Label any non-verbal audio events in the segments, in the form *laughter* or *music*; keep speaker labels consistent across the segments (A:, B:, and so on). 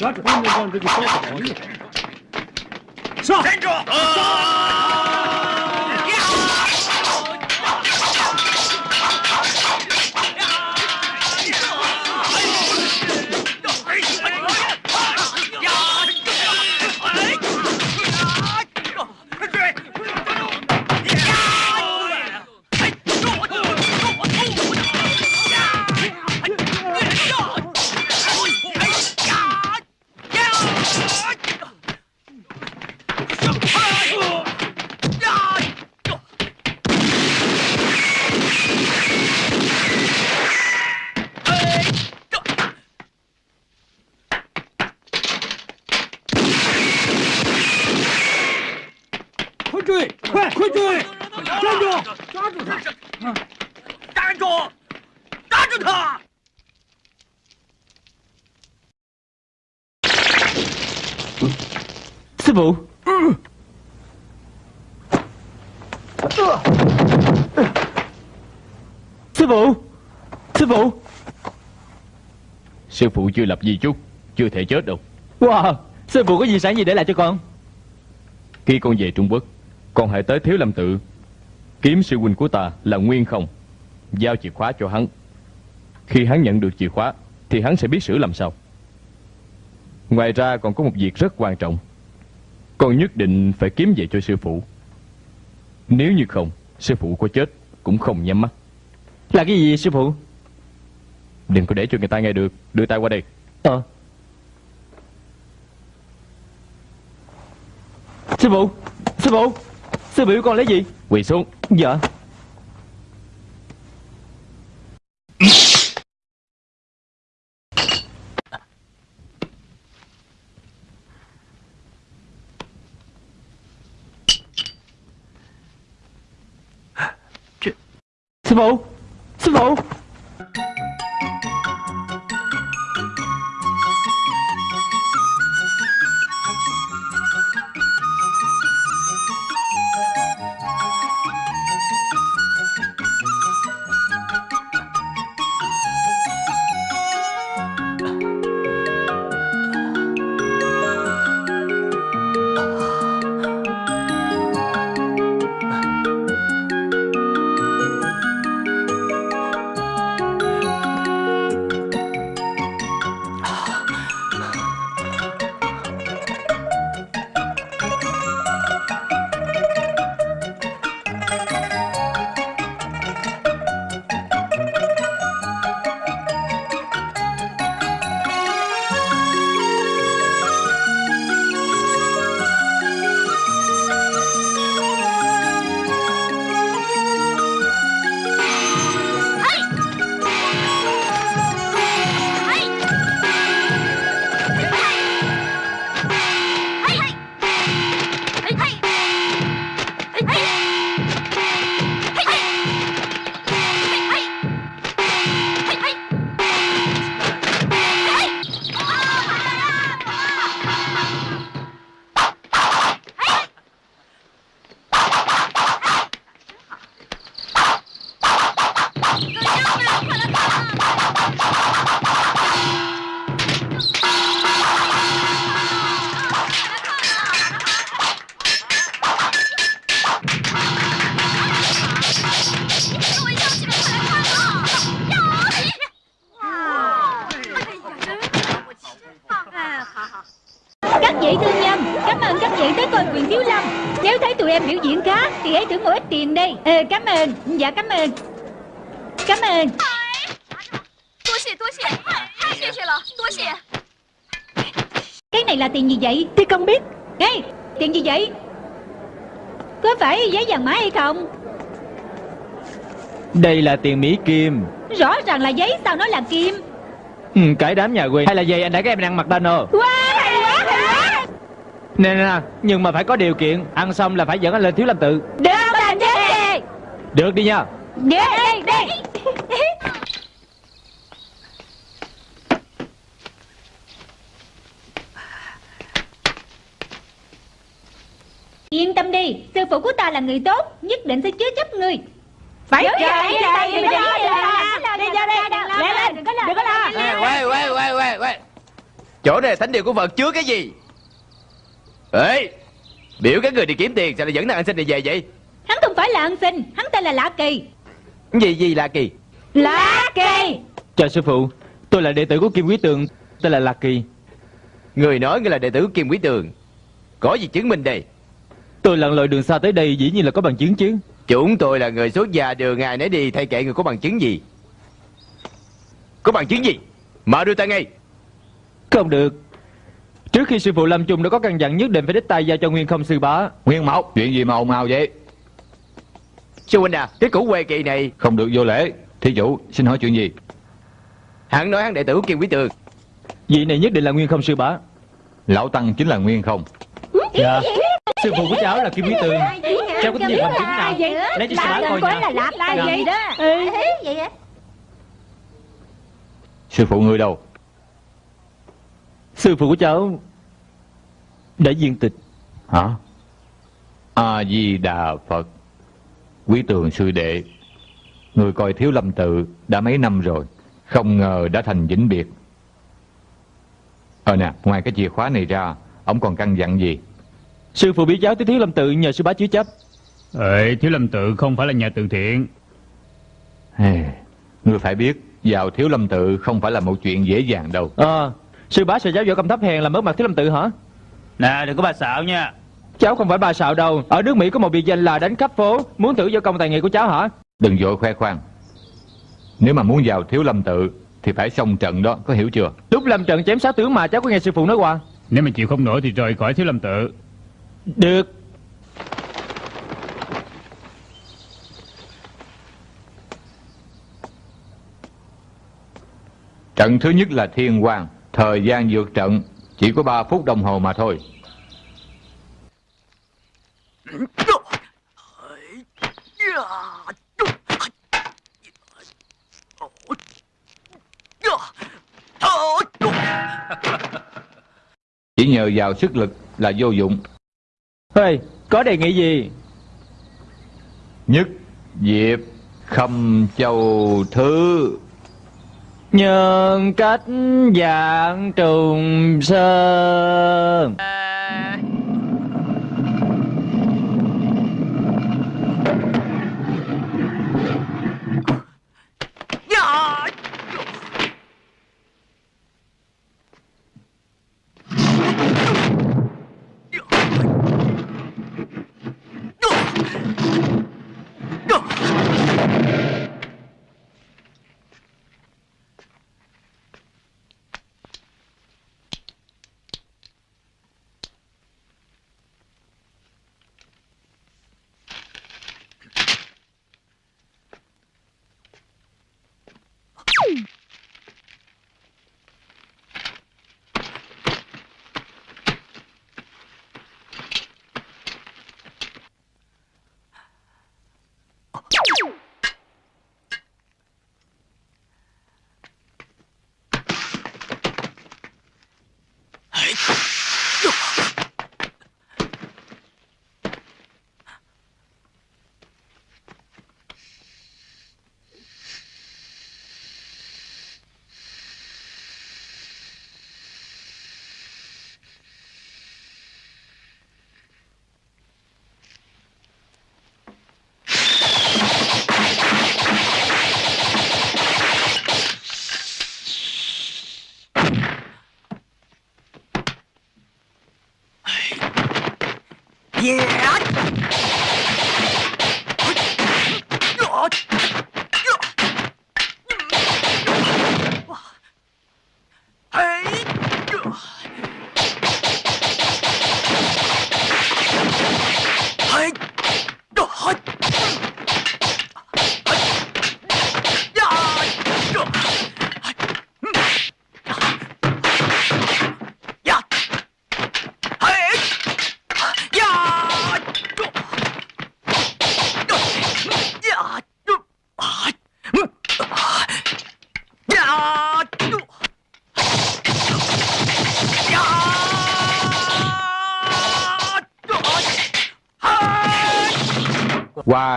A: 抓住上面那个小，上！站住！
B: Sư phụ
C: chưa lập di chúc Chưa thể chết đâu.
B: Wow Sư phụ có gì sản gì để lại cho con?
C: Khi con về Trung Quốc Con hãy tới Thiếu Lâm Tự. Kiếm sư huynh của ta là Nguyên không Giao chìa khóa cho hắn. Khi hắn nhận được chìa khóa Thì hắn sẽ biết xử làm sao. Ngoài ra còn có một việc rất quan trọng. Con nhất định phải kiếm về cho sư phụ. Nếu như không Sư phụ có chết cũng không nhắm mắt.
B: Là cái gì sư phụ
C: Đừng có để cho người ta nghe được. Đưa tay qua đây.
B: Ờ. Sư phụ Sư phụ Sư biểu con lấy gì?
C: Quỳ xuống.
B: Dạ. Sư phụ Sư phụ
D: không?
B: Đây là tiền Mỹ Kim.
D: Rõ ràng là giấy sao nó là kim?
B: Ừ, Cái đám nhà quê. Hay là giày anh đã các em đang mặc rồi
D: Wow hay quá hay quá
B: Nè nè Nhưng mà phải có điều kiện. Ăn xong là phải dẫn anh lên thiếu lâm tự.
D: Được làm đi.
B: Được đi nha.
D: Đi đi đi Yên tâm đi Sư phụ của ta là người tốt Nhất định sẽ chứa chấp ngươi Phải chờ đây đây Đừng có lo Đi ra đây Lẹ lên Đừng có lo. Đừng có lo
E: Quay quay quay quay quay. Chỗ này là thánh địa của Phật chứa cái gì? Ê Biểu các người đi kiếm tiền Sao lại dẫn thằng ăn xin này về vậy?
D: Hắn không phải là ăn xin Hắn tên là Lạ Kỳ.
E: Gì gì là kỳ?
D: Lạ Kỳ.
B: Chào sư phụ Tôi là đệ tử của Kim Quý Tường Tên là Lạc Kỳ.
E: Người nói ngươi là đệ tử của Kim Quý Tường. Có gì chứng minh đây
B: Tôi lặn lội đường xa tới đây dĩ nhiên là có bằng chứng chứ.
E: Chúng tôi là người xuất gia đường ngài nấy đi Thay kệ người có bằng chứng gì? Có bằng chứng gì? Mở đưa ta ngay.
B: Không được. Trước khi sư phụ Lâm Trung đã có căn dặn nhất định phải đích tay giao cho Nguyên không sư bá.
F: Nguyên Mộc, chuyện gì mà ồn ào vậy?
E: Sư huynh à Cái củ quê kỳ này
F: Không được vô lễ. Thí chủ, xin hỏi chuyện gì?
E: Hắn nói hắn đệ tử của Kim Quý Tường.
B: Vị này nhất định là Nguyên không sư bá.
F: Lão Tăng chính là Nguyên không?
B: Dạ Sư phụ của cháu là Kim Quý Tường. Cháu có cái gì bằng chứng nào? Lấy cho sư bá coi
D: Là Lạ Là gì đó.
G: Vậy hả?
F: Sư phụ người đâu?
B: Sư phụ của cháu Đã viên tịch.
F: Hả? A-di-đà Phật. Quý tường sư đệ Người coi thiếu lâm tự đã mấy năm rồi Không ngờ đã thành vĩnh biệt. Ờ nè, ngoài cái chìa khóa này ra Ông còn căn dặn gì?
B: Sư phụ biết cháu tới Thiếu Lâm Tự nhờ sư bá chứa chấp.
A: Ê, Thiếu Lâm Tự không phải là nhà từ thiện.
F: Ê, Ngươi phải biết Vào thiếu lâm tự không phải là một chuyện dễ dàng đâu.
B: Ờ Sư bá sẽ giáo võ công thấp hèn làm mất mặt Thiếu Lâm Tự hả?
A: Nè, đừng có bà xạo nha.
B: Cháu không phải bà sạo đâu. Ở nước Mỹ có một biệt danh là đánh khắp phố. Muốn thử võ công tài nghệ của cháu hả?
F: Đừng vội khoe khoang. Nếu mà muốn vào thiếu lâm tự Thì phải xong trận đó, có hiểu chưa?
B: Lúc lâm trận chém sáu tướng mà cháu có nghe sư phụ nói qua
A: Nếu mà chịu không nổi thì rời khỏi Thiếu Lâm Tự
B: được.
F: Trận thứ nhất là thiên quang. Thời gian vượt trận, Chỉ có 3 phút đồng hồ mà thôi. Chỉ nhờ vào sức lực là vô dụng.
B: Hey, có đề nghị gì?
F: Nhất Diệp Khâm Châu Thứ.
B: Nhân cách dạng trùng sơn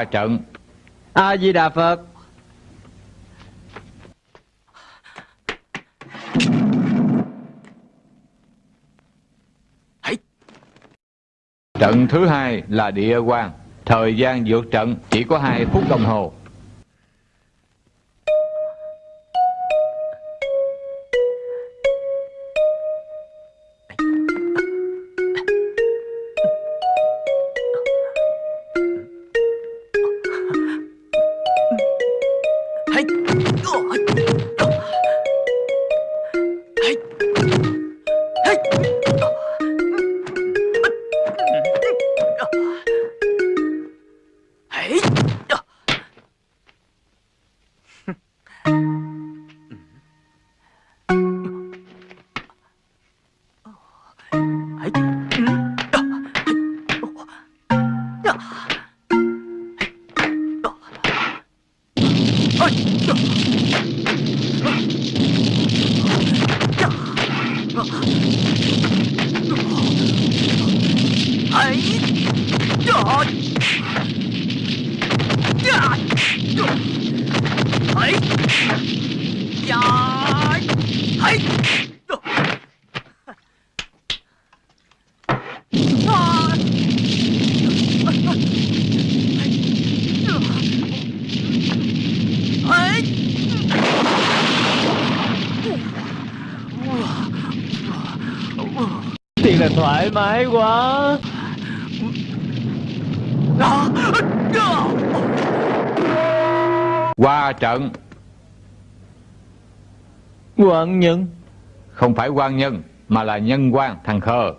F: Trận
B: a di đà phật
F: Trận thứ hai là địa quan. Thời gian vượt trận chỉ có 2 phút đồng hồ.
B: Ân nhân
F: không phải quan nhân mà là nhân quan thằng khờ.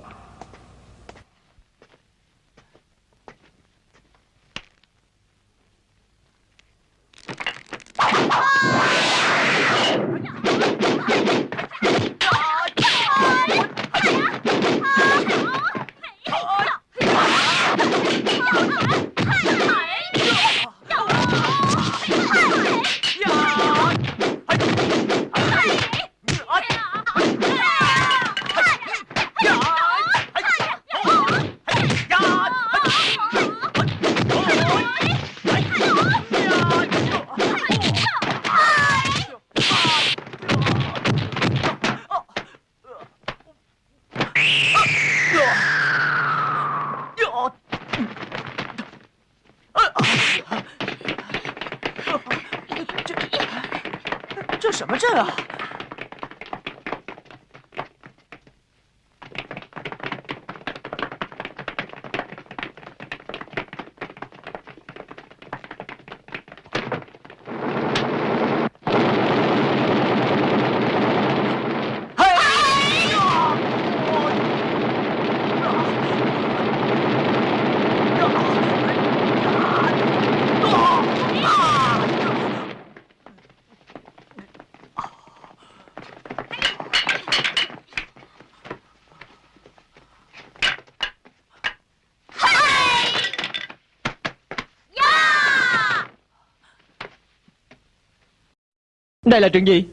B: Đây là chuyện gì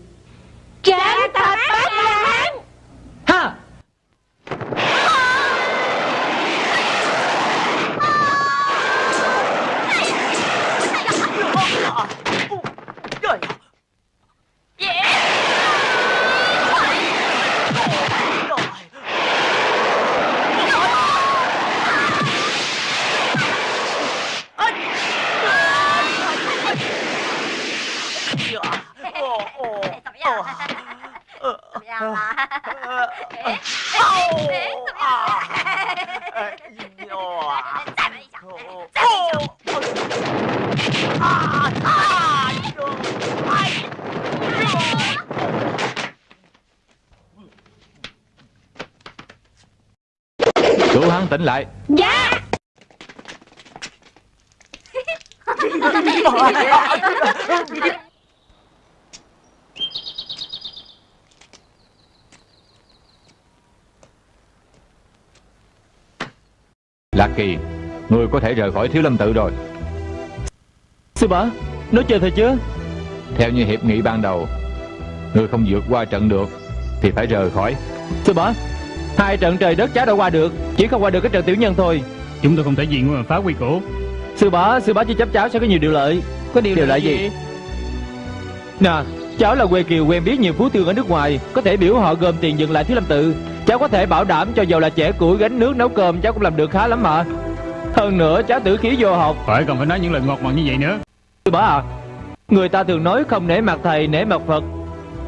D: Trạng thập bát la hán
B: Ha
F: Cứu hắn tỉnh lại.
D: Dạ
F: Lạc Kỳ, người có thể rời khỏi Thiếu Lâm Tự rồi.
B: Sư bá Nói chơi thôi chứ
F: Theo như hiệp nghị ban đầu, người không vượt qua trận được thì phải rời khỏi.
B: Sư bá Hai trận trời đất cháu đã qua được Chỉ không qua được cái trận tiểu nhân thôi
A: Chúng tôi không thể gì mà phá quy củ
B: Sư bá Sư bá chỉ chấp cháu sẽ có nhiều điều lợi Có điều,
E: Điều
B: là gì?
E: gì?
B: Nè Cháu là quê kiều quen biết nhiều phú thương ở nước ngoài Có thể biểu họ gom tiền dừng lại thiếu lâm tự Cháu có thể bảo đảm cho dầu là trẻ củi gánh nước nấu cơm. Cháu cũng làm được khá lắm mà Hơn nữa cháu tử khí vô học.
A: Phải cần phải nói những lời ngọt ngào như vậy nữa.
B: Sư bá à Người ta thường nói không nể mặt thầy nể mặt Phật.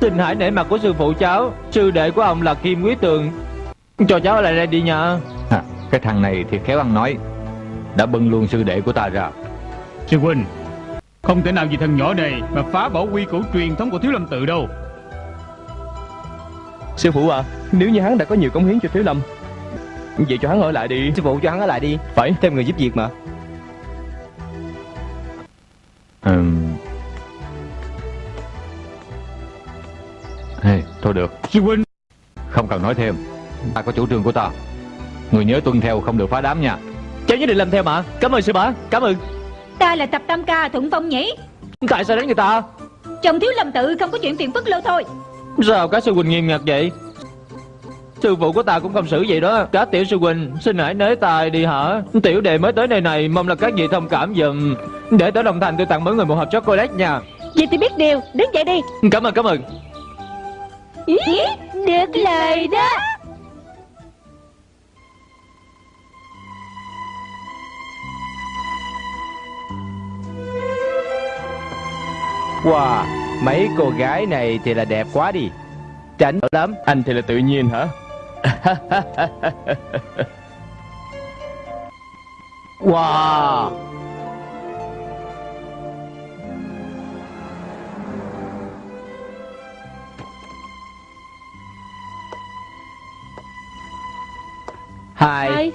B: Xin hãy nể mặt của sư phụ cháu. Sư đệ của ông là Kim Quý Tường. Cho cháu ở lại đây đi nha.
F: À, Cái thằng này thì khéo ăn nói. Đã bưng luôn sư đệ của ta ra.
A: Sư huynh Không thể nào vì thằng nhỏ này Mà phá bỏ quy củ truyền thống của thiếu lâm tự đâu
C: Sư phụ à Nếu như hắn đã có nhiều cống hiến cho Thiếu Lâm Vậy cho hắn ở lại đi.
E: Sư phụ cho hắn ở lại đi.
C: Phải.
E: Thêm người giúp việc mà.
F: Ừm. Hey, thôi được.
A: Sư huynh!
F: Không cần nói thêm. Ta có chủ trương của ta. Người nhớ tuân theo không được phá đám nha.
B: Cháu nhất định làm theo mà. Cảm ơn sư bá Cảm ơn.
D: Ta là tập tam ca thuận phong nhỉ?
B: Tại sao đánh người ta.
D: Trong thiếu lâm tự không có chuyện phiền phức lâu thôi
B: Sao các sư huynh nghiêm ngặt vậy? Sư phụ của ta cũng không xử vậy đó. Các tiểu sư huynh Xin hãy nới tài đi hả? Tiểu đệ mới tới nơi này Mong là các vị thông cảm dùm. Để tới Đồng Thành tôi tặng mỗi người một hộp chocolate nha.
D: Vậy thì biết điều Đứng dậy đi.
B: Cảm ơn cảm ơn.
D: Ý, Được lời đó.
E: Wow Mấy cô gái này thì là đẹp quá đi. Tránh lắm.
C: Anh thì là tự nhiên hả? *laughs*
E: Wow. Hai.
D: Hai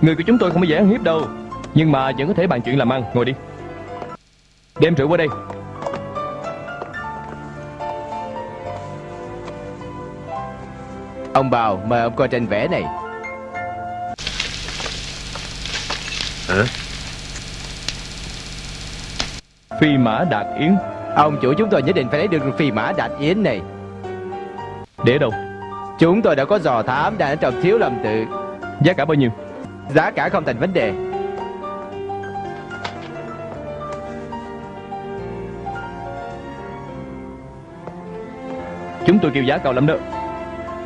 C: Người của chúng tôi không có dễ ăn hiếp đâu. Nhưng mà vẫn có thể bàn chuyện làm ăn. Ngồi đi. Đem rượu qua đây.
E: Ông Bào mời ông coi tranh vẽ này.
C: Phi mã đạt yến.
E: Ông chủ chúng tôi nhất định phải lấy được phi mã đạt yến này.
C: Để đâu?
E: Chúng tôi đã có dò thám đang ở trong thiếu lâm tự.
C: Giá cả bao nhiêu
E: Giá cả không thành vấn đề.
C: Chúng tôi kêu giá cao lắm đó.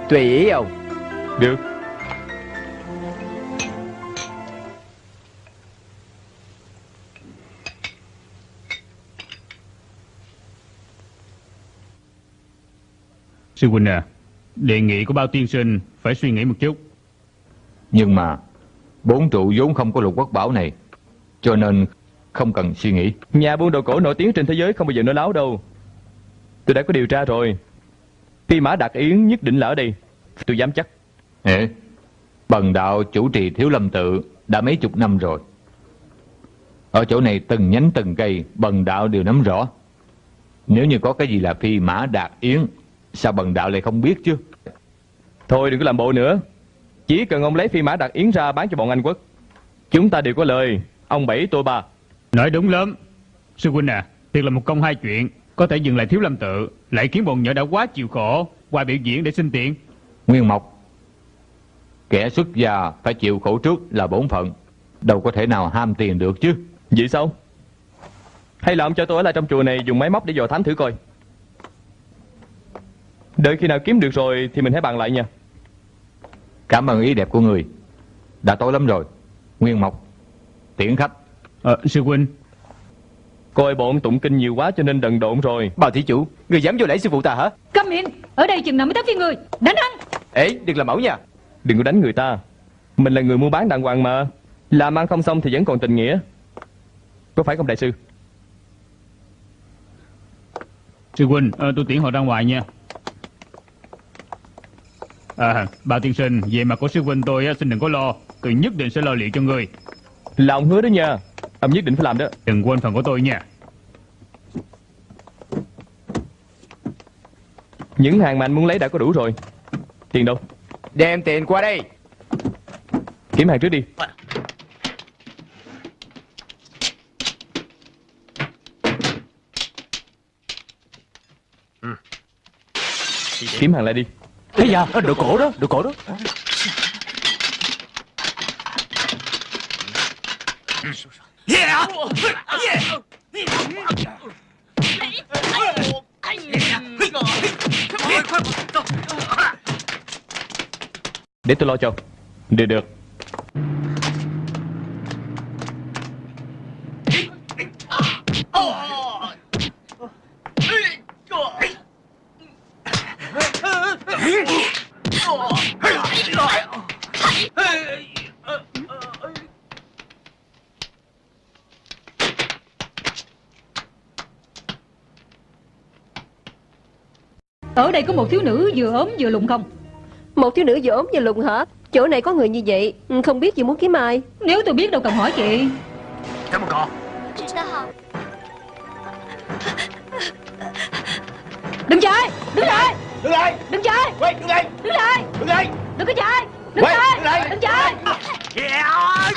E: Tùy ý ông.
C: Được.
A: Sư huynh à Đề nghị của bao tiên sinh Phải suy nghĩ một chút.
F: Nhưng mà Bốn trụ vốn không có lục quốc bảo này Cho nên không cần suy nghĩ.
C: Nhà buôn đồ cổ nổi tiếng trên thế giới không bao giờ nói láo đâu. Tôi đã có điều tra rồi. Phi mã đạt yến nhất định là ở đây. Tôi dám chắc.
F: Ê, Bần đạo chủ trì thiếu lâm tự Đã mấy chục năm rồi. Ở chỗ này từng nhánh từng cây Bần đạo đều nắm rõ. Nếu như có cái gì là phi mã đạt yến Sao bần đạo lại không biết chứ?
C: Thôi đừng có làm bộ nữa Chỉ cần ông lấy phi mã đạt yến ra bán cho bọn Anh quốc. Chúng ta đều có lời. Ông bảy tôi ba.
A: Nói đúng lắm. Sư huynh à Thiệt là một công hai chuyện. Có thể dừng lại thiếu lâm tự Lại khiến bọn nhỏ đã quá chịu khổ Qua biểu diễn để xin tiền.
F: Nguyên Mộc Kẻ xuất gia phải chịu khổ trước là bổn phận. Đâu có thể nào ham tiền được chứ.
C: Vậy sao? Hay là ông cho tôi ở lại trong chùa này Dùng máy móc để dò thám thử coi. Đợi khi nào kiếm được rồi Thì mình hãy bàn lại nha
F: Cảm ơn ý đẹp của người. Đã tối lắm rồi. Nguyên Mộc Tiễn khách.
A: Ờ sư huynh.
C: Coi bọn tụng kinh nhiều quá cho nên đần độn rồi.
E: Bào thí chủ Người dám vô lễ sư phụ ta hả?
D: Câm miệng Ở đây chừng nào mới tới phiên người. Đánh hắn
E: Ê đừng làm mẫu nha.
C: Đừng có đánh người ta. Mình là người mua bán đàng hoàng mà. Làm ăn không xong thì vẫn còn tình nghĩa. Có phải không đại sư?
A: Sư huynh ờ, tôi tiễn họ ra ngoài nha À bao tiên sinh Về mặt của sư huynh tôi á, xin đừng có lo. Tôi nhất định sẽ lo liệu cho người.
C: Là ông hứa đó nha. Ông nhất định phải làm đó.
A: Đừng quên phần của tôi nha.
C: Những hàng mà anh muốn lấy đã có đủ rồi. Tiền đâu?
E: Đem tiền qua đây.
C: Kiếm hàng trước đi. Kiếm hàng lại đi
E: thế giờ đội cổ đó đội cổ đó.
C: Để tôi lo cho. Được được.
D: Ở đây có một thiếu nữ vừa ốm vừa lùn không?
H: Một thiếu nữ vừa ốm vừa lùn hả? Chỗ này có người như vậy ừ, Không biết chị muốn kiếm ai.
D: Nếu tôi biết đâu cần hỏi chị.
G: Cảm ơn con
D: Đừng chạy Đứng lại
E: Đứng lại.
D: Đừng chạy
E: Quay đứng lại.
D: Đứng lại
E: Đứng lại.
D: Đừng có chạy
E: Đứng lại.
D: Đừng chạy
G: Đừng
E: chạy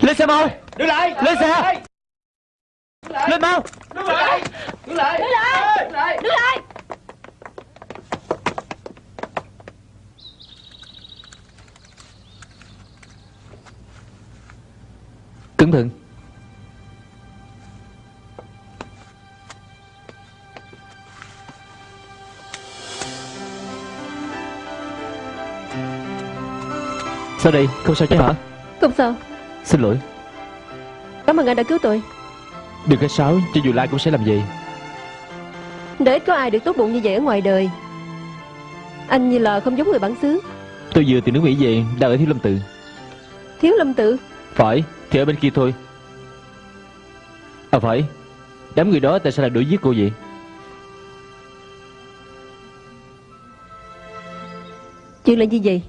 D: Lên
B: xe mau.
E: Đứng lại.
B: Lên xe. Lên mau.
E: Đứng lại. Đứng lại.
D: Đứng lại. Đứng lại.
B: Cẩn thận Sao đây? Không sao chứ hả?
H: Không sao
B: Xin lỗi.
H: Cảm ơn anh đã cứu tôi.
B: Đừng có sáo Cho dù Lai cũng sẽ làm gì
H: Để ít có ai được tốt bụng như vậy ở ngoài đời. Anh như là không giống người bản xứ.
B: Tôi vừa từ nước Mỹ về Đang ở Thiếu Lâm Tự.
H: Thiếu lâm tự?
B: Phải Thì ở bên kia thôi. À phải. Đám người đó tại sao lại đuổi giết cô vậy?
H: Chuyện là gì vậy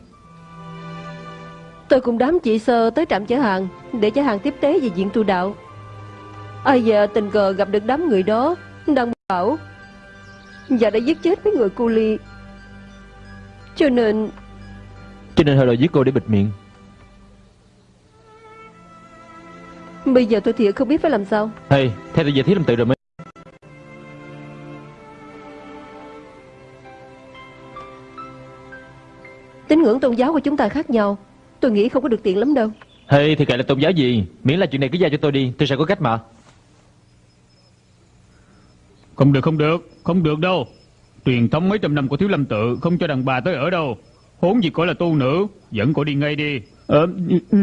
H: Tôi cùng đám chị sơ tới trạm chở hàng Để chở hàng tiếp tế về diện tu đạo. Ai giờ tình cờ gặp được đám người đó Đang bảo Và đã giết chết mấy người cu ly Cho nên
B: Cho nên họ đòi giết cô để bịt miệng.
H: Bây giờ tôi thiệt không biết phải làm sao.
B: Hay Theo tôi về Thiếu Lâm Tự rồi mới
H: Tín ngưỡng tôn giáo của chúng ta khác nhau Tôi nghĩ không có được tiện lắm đâu.
B: Hay thì kệ là tôn giáo gì? Miễn là chuyện này cứ giao cho tôi đi Tôi sẽ có cách mà.
A: Không được không được Không được đâu. Truyền thống mấy trăm năm của Thiếu Lâm Tự Không cho đàn bà tới ở đâu. Huống gì coi là tu nữ Dẫn cổ đi ngay đi. Ờ, ừ, ừ.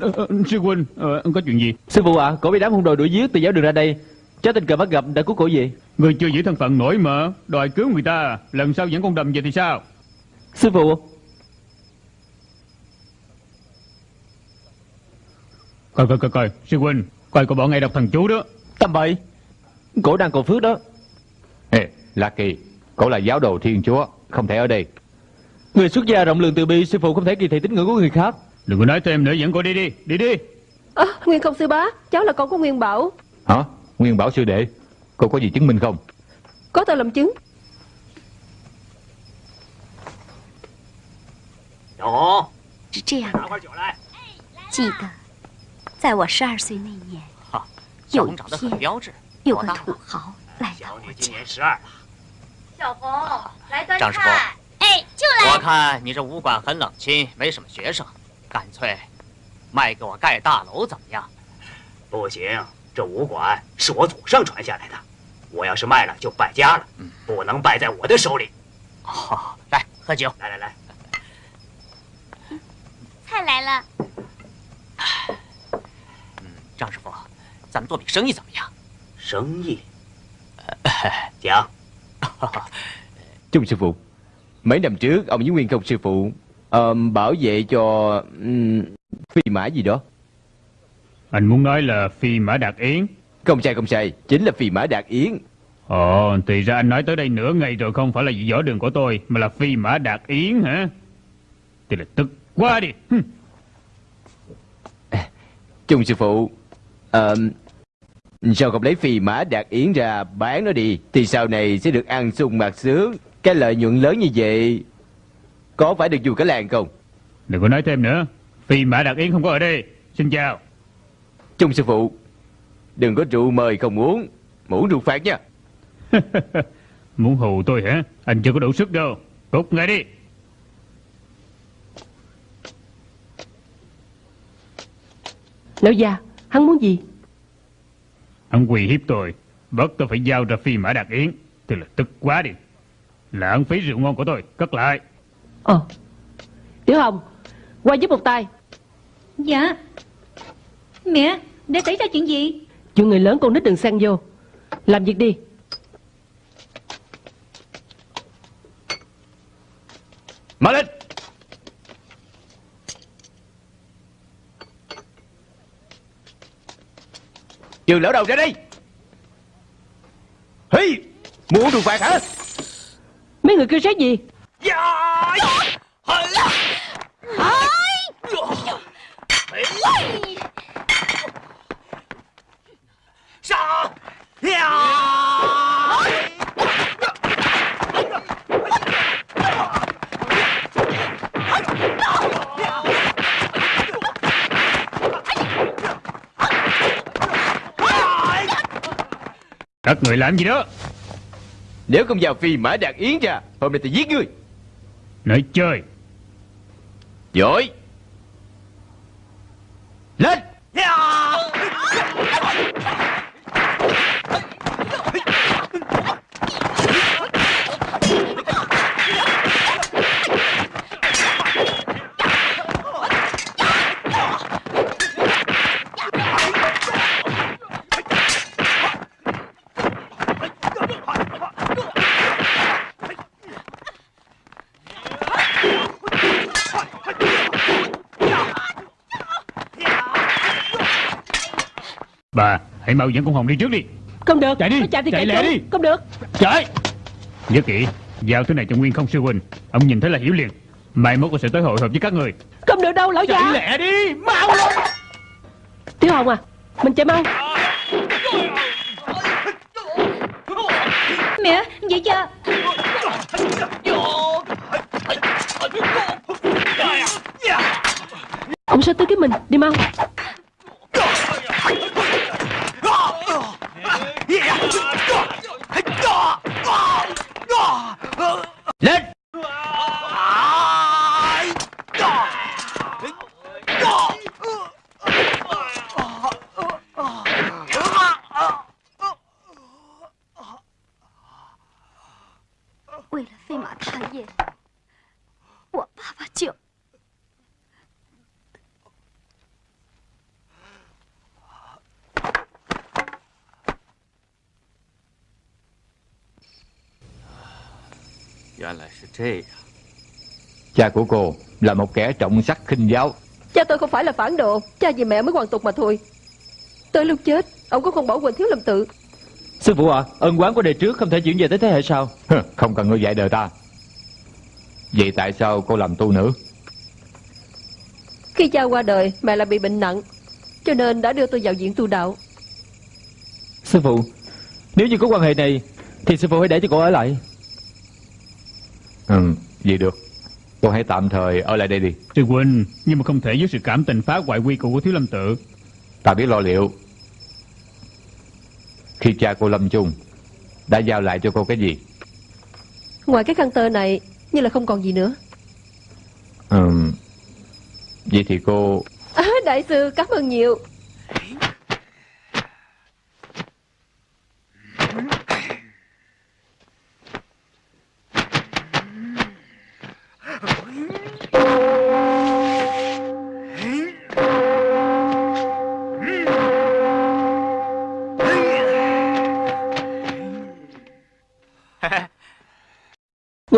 A: Ờ, ờ, Sư huynh ờ, Có chuyện gì?
B: Sư phụ ạ Cổ bị đám hung đồ đuổi giết từ giáo đường ra đây. Cháu tình cờ bắt gặp đã cứu cổ về
A: Người chưa giữ thân phận nổi mà Đòi cứu người ta Lần sau dẫn con đầm về thì sao?
B: Sư phụ
A: Coi coi coi coi. Sư huynh Coi của bọn ngay đọc thần chú đó.
B: Tầm bậy. Cổ đang cầu phước đó.
F: Ê La Kỳ Cổ là giáo đồ thiên chúa Không thể ở đây.
B: Người xuất gia rộng lượng từ bi Sư phụ không thể kỳ thị tín ngưỡng của người khác.
A: Đừng có nói thêm nữa Dẫn cô đi đi Đi đi.
H: À, Nguyên không sư bá Cháu là con của Nguyên Bảo.
F: Hả? Nguyên Bảo sư đệ Cô có gì chứng minh không?
H: Có tờ làm chứng.
G: Đó Chị cả 在我十二岁那年，有一天，有个土豪来到我家。
I: 十二了。
G: 小红，来端
I: 张师傅
G: 菜。哎，就来
I: 我看你这武馆很冷清，没什么学生，干脆卖给我盖大楼怎么样？不行，这武馆是我祖上传下来的，我要是卖了就败家了，不能败在我的手里。好，来喝酒，来来来，
G: 菜来了。
I: 张师傅，咱们做笔生意怎么样？生意？ Dạ
E: Trung *laughs* sư *laughs* phụ Mấy năm trước ông với Nguyên Công sư phụ ờ, Bảo vệ cho um, Phi mã gì đó
A: Anh muốn nói là phi mã đạt yến
E: Không sai không sai Chính là phi mã đạt yến
A: Ồ thì ra anh nói tới đây nửa ngày rồi Không phải là vị võ đường của tôi Mà là phi mã đạt yến hả Thì là tức quá đi Hừm. *laughs*
E: Trung sư phụ ờ, Sao không lấy phi mã đạt yến ra bán nó đi Thì sau này sẽ được ăn sung mặc sướng. Cái lợi nhuận lớn như vậy Có phải được dù cả làng không?
A: Đừng có nói thêm nữa. Phi mã đạt yến không có ở đây. Xin chào.
E: Trung sư phụ Đừng có rượu mời không uống. Muốn rượu phạt nha. *laughs*
A: Muốn hù tôi hả? Anh chưa có đủ sức đâu. Cút ngay đi.
H: Lão già Hắn muốn gì?
A: Hắn quỳ hiếp tôi. Bắt tôi phải giao ra phi mã đạt yến. Thì là tức quá đi. Lãng phí rượu ngon của tôi. Cất lại.
H: Ờ. Tiểu Hồng Qua giúp một tay.
D: Dạ. Mẹ Đã xảy ra chuyện gì?
H: Chuyện người lớn con nít đừng xen vô. Làm việc đi.
E: Mở lên Trường lão đầu ra đây Hi Muốn rượu phạt hả
H: Mấy người kêu sát gì
A: Các người làm gì đó?
E: Nếu không vào phi mã đạt yến ra Hôm nay tôi giết ngươi.
A: Nói chơi.
E: Giỏi. Lên
A: Bà hãy mau dẫn con Hồng đi trước đi.
H: Không được
A: Chạy đi,
H: Nó chạy thì
A: chạy
H: chạy,
A: lẹ đi.
H: Không được.
A: Chạy. Nhớ kỹ Giao thứ này cho Nguyên không sư huynh Ông nhìn thấy là hiểu liền. Mai mốt tôi sẽ tới hội họp với các người.
H: Không được đâu lão già.
A: Chạy lẹ đi Mau lên.
H: Tiểu Hồng à Mình chạy mau.
D: Mẹ Vậy cha
H: Ông sẽ tới cái mình Đi mau
F: Cha của cô là một kẻ trọng sắc khinh giáo.
H: Cha tôi không phải là phản đồ. Cha vì mẹ mới hoàn tục mà thôi. Tới lúc chết Ông cũng không bỏ quên thiếu lâm tự.
B: Sư phụ ạ Ân quán của đời trước không thể chuyển về tới thế hệ sau.
F: Không cần ngươi dạy đời ta. Vậy tại sao cô làm tu nữ?
H: Khi cha qua đời Mẹ lại bị bệnh nặng Cho nên đã đưa tôi vào viện tu đạo.
B: Sư phụ Nếu như có quan hệ này Thì sư phụ hãy để cho cô ở lại.
F: Ừ vậy được Cô hãy tạm thời ở lại đây đi.
A: Sư huynh Nhưng mà không thể với sự cảm tình phá hoại quy củ của thiếu lâm tự.
F: Ta biết lo liệu. Khi cha cô lâm chung Đã giao lại cho cô cái gì?
H: Ngoài cái khăn tơ này Như là không còn gì nữa.
F: Ừ. Vậy thì cô
H: à, Đại sư cảm ơn nhiều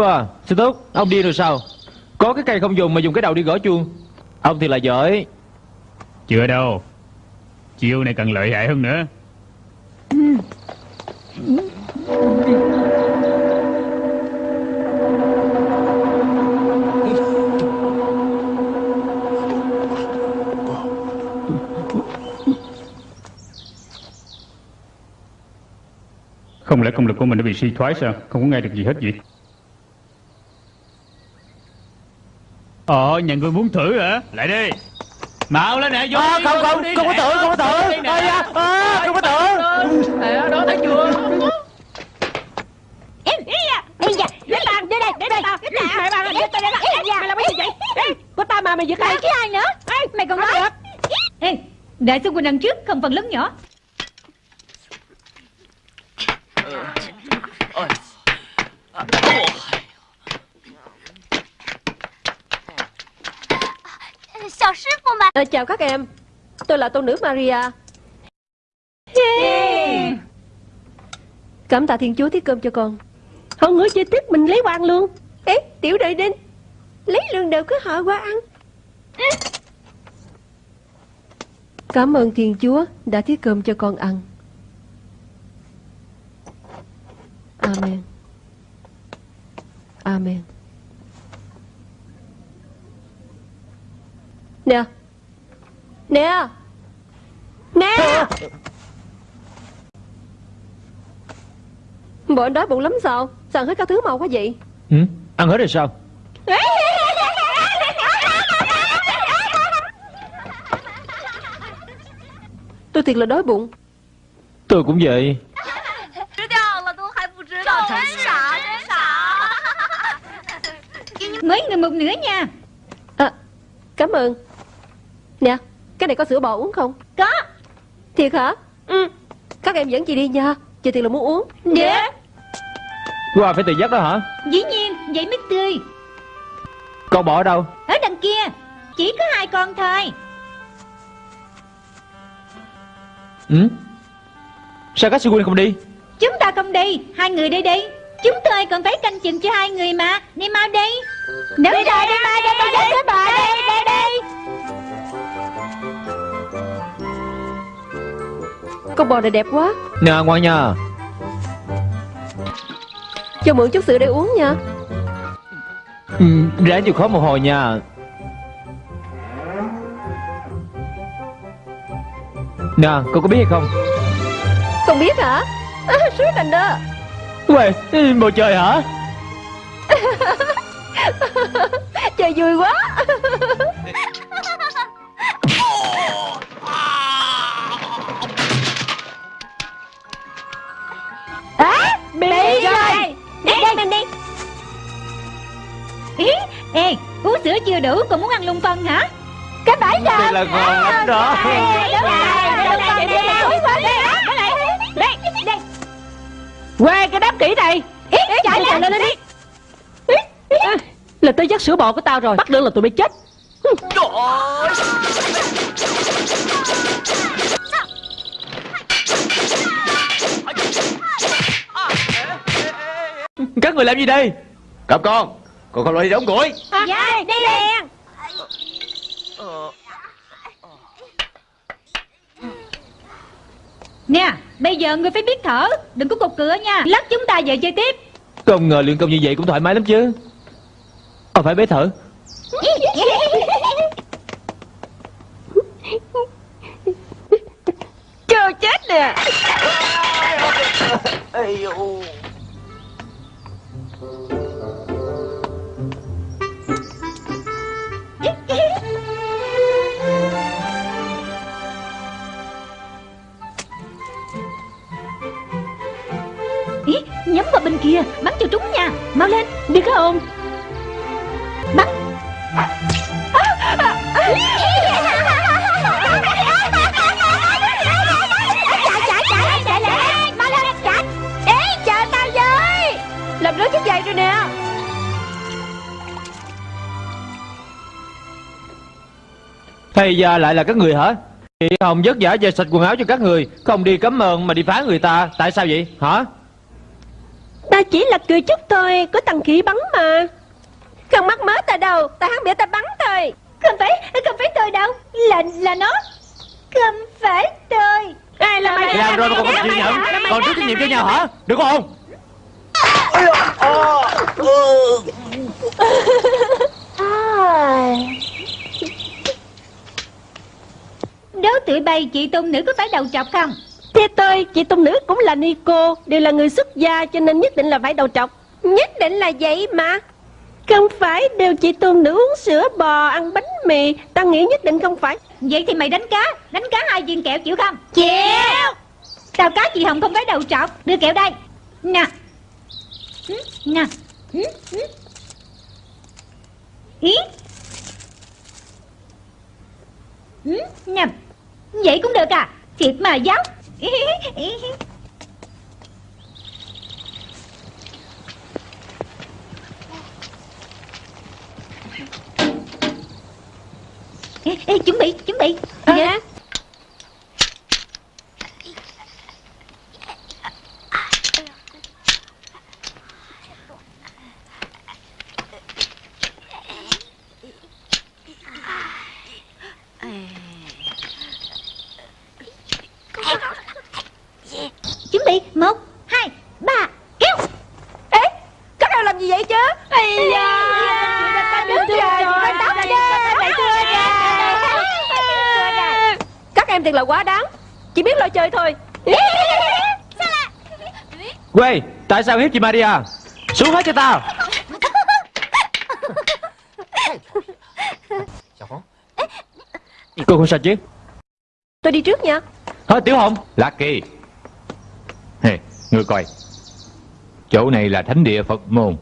B: Wow, sư túc, ông điên rồi sao? Có cái cây không dùng mà dùng cái đầu đi gõ chuông. Ông thì là giỏi.
A: Chưa đâu Chiêu này cần lợi hại hơn nữa Không lẽ công lực của mình đã bị suy thoái sao Không có nghe được gì hết vậy Ờ nhà người muốn thử hả Lại đi Mạo lên nè vô
B: À,
A: đi,
B: không, không,
A: đi,
B: không có không có
A: vô
B: tưởng.
A: đi nè.
B: Ây da, à, không có tưởng.
A: Nè, đó thấy chưa
D: Em, ý da, để bàn, để đây, để đây, để bàn, bàn, để tôi đây, ý da, mày làm cái gì vậy? Ê,
H: Có ta mà mày giật
D: mày
H: ai
D: chứ ai nữa? Ê, mày còn nói? Ê, đại sư Quỳnh đằng trước, không phần lớn nhỏ.
H: À, Chào các em. Tôi là tôn nữ Maria. Cảm tạ Thiên Chúa thiết cơm cho con.
J: Hơn nữa chơi tiếp mình lấy quan luôn.
H: Ê, tiểu đợi đinh Lấy lương đều cứ họ qua ăn. Cảm ơn Thiên Chúa đã thiết cơm cho con ăn. Amen. Amen Nè. Nè. Nè. À. Bọn đói bụng lắm sao? Sao ăn hết các thứ màu quá vậy?
B: Ừ, Ăn hết rồi sao?
H: Tôi thiệt là đói bụng.
B: Tôi cũng vậy.
D: Mới người một nửa nha.
H: À, Cảm ơn. Nè Cái này có sữa bò uống không
D: Có.
H: Thiệt hả Ừ Các em dẫn chị đi nha Chị thiệt là muốn uống
D: Dạ.
B: Qua phải tự giác đó hả?
D: Dĩ nhiên, vậy mới tươi.
B: Con bỏ ở đâu?
D: Ở đằng kia, chỉ có hai con thôi.
B: Ừ? Sao các sư huynh không đi?
D: Chúng ta không đi, hai người đi đi. Chúng tôi còn phải canh chừng cho hai người mà. Đi mau đi. Đúng rồi, đi mau đi, mau đến với bà đây, đây, đây.
H: Con bò này đẹp quá
B: Nè ngoan nha.
H: Cho mượn chút sữa để uống nha
B: Ừ, ráng chịu khó một hồi nha. Nè, con có biết hay không?
H: Không biết hả à, thành đó
B: Uầy, bầu trời hả? *laughs*
H: Trời vui quá
D: rồi. Đi, đi, mình đi. Ý, ê, uống sữa chưa đủ, còn muốn ăn lung phân hả? Cái bãi rồi.
B: Đây là ngon lắm đó.
D: Đây, đây, đây.
J: Quê cái đám kỹ này
D: Ý, chạy lên, lên đi.
J: Là tới dắt sữa bò của tao rồi Bắt được là tụi bay chết
B: Các người làm gì đây?
E: Cặp con Con không lo đi đóng củi
D: Dạ, đi liền. Nè, bây giờ người phải biết thở Đừng có cục cửa nha Lát chúng ta về chơi tiếp
B: Không ngờ luyện công như vậy cũng thoải mái lắm chứ. Ờ phải bế thở.
H: Chờ chết nè
D: Ý, nhắm vào bên kia Bắn cho trúng nha. Mau lên
J: Đi cái
H: rồi nè
B: Thầy già lại là các người hả? Chị Hồng vất vả về sạch quần áo cho các người Không đi cấm ơn mà đi phá người ta Tại sao vậy hả?
H: Ta chỉ là cười chút thôi Có tăng khí bắn mà Không mắc mớ ta đâu Ta hắn biểu ta bắn thôi
D: Không phải, không phải tôi đâu Là là nó Không phải tôi
H: Ai là mày
B: Làm rồi mà còn không chịu nhận Còn thiếu trách nhiệm cho nhau hả Được không
D: Đố tụi bay chị tôn nữ có phải đầu trọc không?
H: Theo tôi Chị tung nữ cũng là Nico Đều là người xuất gia Cho nên nhất định là phải đầu trọc Nhất định là vậy mà. Không phải đều chị tôn nữ uống sữa bò Ăn bánh mì Ta nghĩ nhất định không phải.
D: Vậy thì mày đánh cá Đánh cá hai viên kẹo chịu không? Chịu. Tao cá chị Hồng không phải đầu trọc Đưa kẹo đây. Nè Ừ. Ý. Nè Vậy cũng được à? Thiệt mà giáo. Ê, ê, chuẩn bị, chuẩn bị.
H: Dạ
D: Chuẩn bị, một, hai, ba, kéo
H: Ê Các em làm gì vậy chứ Ây da Đứng rồi Các em thiệt là quá đáng. Chỉ biết lo chơi thôi.
B: Quê Tại sao hiếp chị Maria? Xuống hết cho tao. Cô không sao chứ?
H: Tôi đi trước nha.
B: Hả Tiểu Hồng
F: Lucky. Hey, ngươi coi. Chỗ này là thánh địa Phật môn.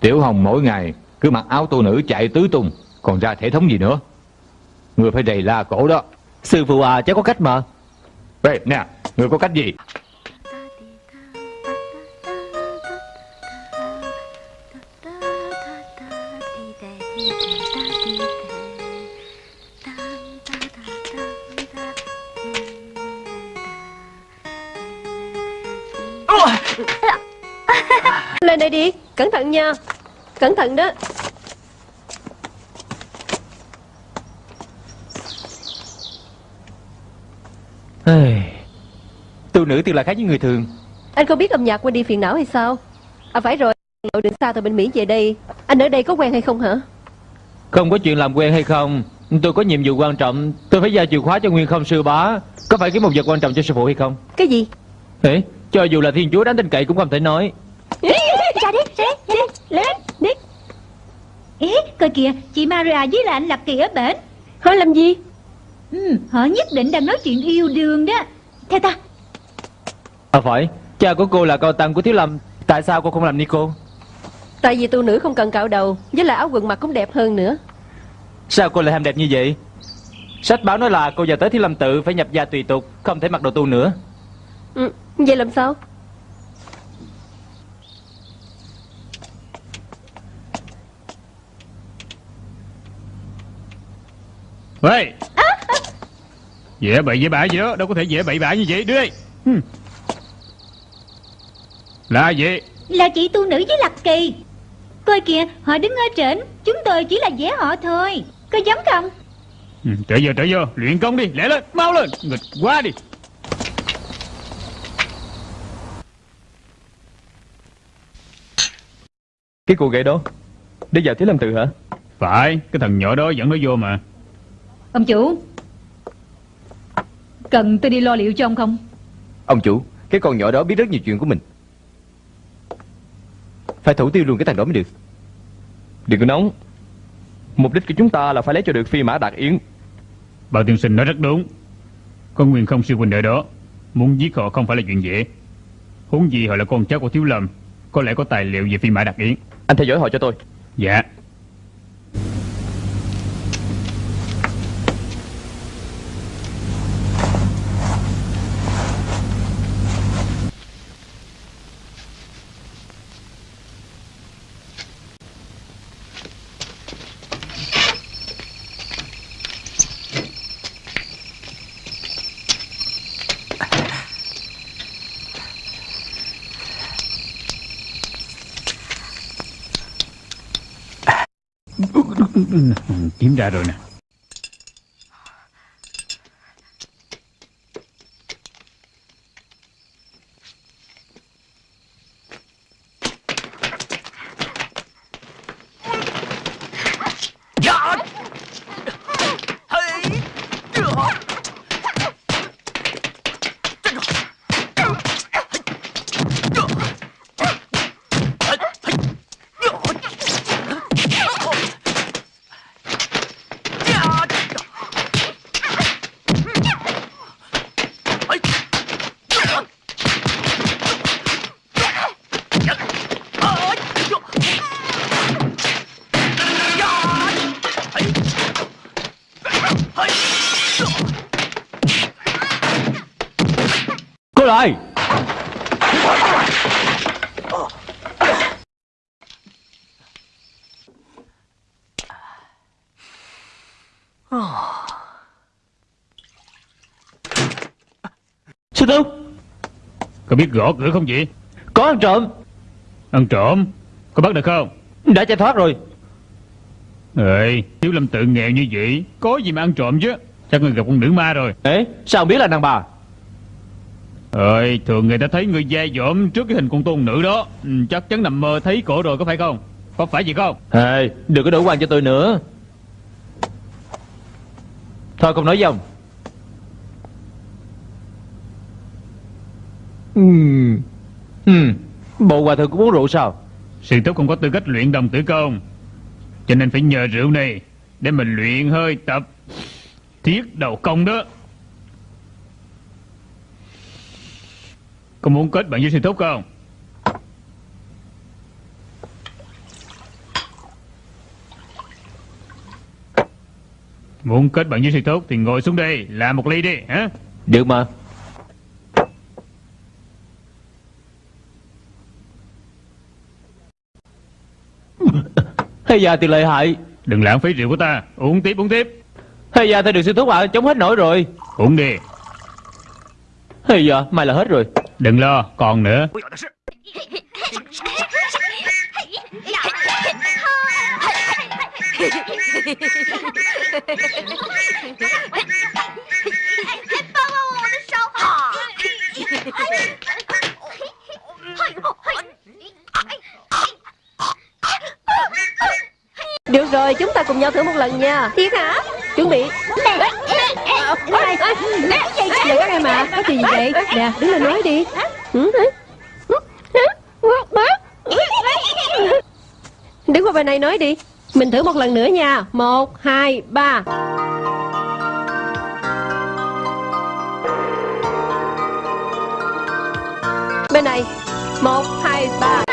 F: Tiểu Hồng mỗi ngày cứ mặc áo tu nữ chạy tứ tung Còn ra thể thống gì nữa? Ngươi phải đầy la cổ đó
B: Sư phụ à cháu có cách mà.
F: Ê, nè, ngươi có cách gì?
H: Lên đây đi Cẩn thận nha. Cẩn thận đó
B: nữ thì là khác với người thường.
H: Anh không biết âm nhạc quên đi phiền não hay sao? À phải rồi. Lộ đường xa từ bên Mỹ về đây. Anh ở đây có quen hay không hả?
B: Không có chuyện làm quen hay không. Tôi có nhiệm vụ quan trọng. Tôi phải giao chìa khóa cho Nguyên không sư bá. Có phải kiếm một vật quan trọng cho sư phụ hay không?
H: Cái gì?
B: Ê, cho dù là thiên chúa đáng tin cậy cũng không thể nói.
D: Ra đi, ra đi, lên đi. Ê, coi kìa, chị Maria với là anh Lập Kỳ ở bển.
H: Hỏi làm gì?
D: Ừ, Họ nhất định đang nói chuyện yêu đương đó. Theo ta
B: À phải. Cha của cô là cao tăng của Thiếu Lâm. Tại sao cô không làm Nico
H: Tại vì tu nữ không cần cạo đầu Với lại áo quần mặc cũng đẹp hơn nữa.
B: Sao cô lại ham đẹp như vậy? Sách báo nói là cô giờ tới Thiếu Lâm tự Phải nhập gia tùy tục Không thể mặc đồ tu nữa.
H: Ừ, Vậy làm sao?
A: Ê! Dễ bậy dễ bạ gì đó Đâu có thể dễ bậy bạ như vậy. Đưa đây Hừm. Là gì
D: Là chị tu nữ với Lập Kỳ. Coi kìa, họ đứng ở trển Chúng tôi chỉ là dễ họ thôi. Có giống không?
A: Ừ, Trở vô trở vô. Luyện công đi Lẹ lên Mau lên. Nghịch quá đi.
C: Cái cô gái đó Để vào Thiếu Lâm Tự hả?
A: Phải Cái thằng nhỏ đó dẫn nó vô mà.
D: Ông chủ Cần tôi đi lo liệu cho ông không?
E: Ông chủ Cái con nhỏ đó biết rất nhiều chuyện của mình Phải thủ tiêu luôn cái thằng đó mới được.
C: Đừng có nóng. Mục đích của chúng ta là phải lấy cho được phi mã đạt yến.
A: Bảo tiên sinh nói rất đúng. Có nguyên không sư huynh ở đó Muốn giết họ không phải là chuyện dễ. Huống gì họ là con cháu của Thiếu Lâm Có lẽ có tài liệu về phi mã đặc yến.
C: Anh theo dõi họ cho tôi.
A: Dạ Kiếm ra rồi nè
B: Cô lại Sư Túc
A: Gõ cửa không vậy?
B: Có ăn trộm.
A: Ăn trộm? Có bắt được không?
B: Đã chạy thoát rồi.
A: Ê Thiếu lâm tự nghèo như vậy Có gì mà ăn trộm chứ? Chắc người gặp con nữ ma rồi.
B: Ê sao biết là đàn bà?
A: Ơi, thường người ta thấy người dai dỏm trước cái hình con tôn nữ đó. Ừ, Chắc chắn nằm mơ thấy cổ rồi có phải không? Có phải gì không?
B: Ê đừng có đổ quan cho tôi nữa. Thôi không nói dòng Ừm Ừm Bộ hòa thượng cũng uống rượu sao?
A: Sư thúc không có tư cách luyện đồng tử công Cho nên phải nhờ rượu này Để mình luyện hơi tập Thiết đầu công đó. Có muốn kết bạn với sư thúc không? Muốn kết bạn với sư thúc Thì ngồi xuống đây Làm một ly đi hả?
B: Được mà Hay da thì lợi hại.
A: Đừng lãng phí rượu của ta. Uống tiếp uống tiếp.
B: Hay da thì được sư thúc ạ Chống hết nổi rồi.
A: Uống đi.
B: Hay da mai là hết rồi.
A: Đừng lo còn nữa
H: Được rồi, chúng ta cùng nhau thử một lần nha. Thiệt hả? Chuẩn bị. Nè các em à, có chuyện gì vậy? Nè, đứng lên nói đi. Đứng qua bên này nói đi. Mình thử một lần nữa nha. Một, hai, ba. Bên này. Một, hai, ba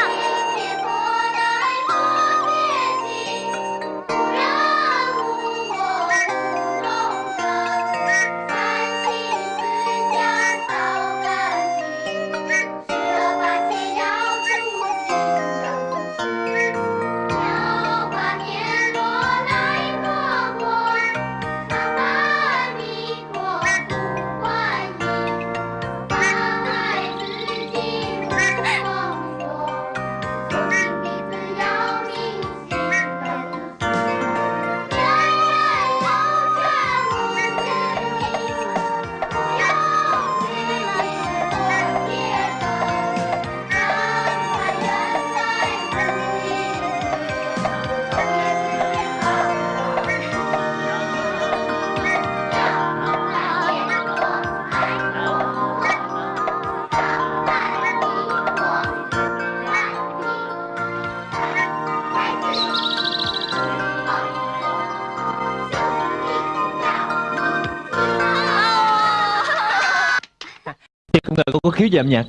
B: Cô có khiếu về âm nhạc.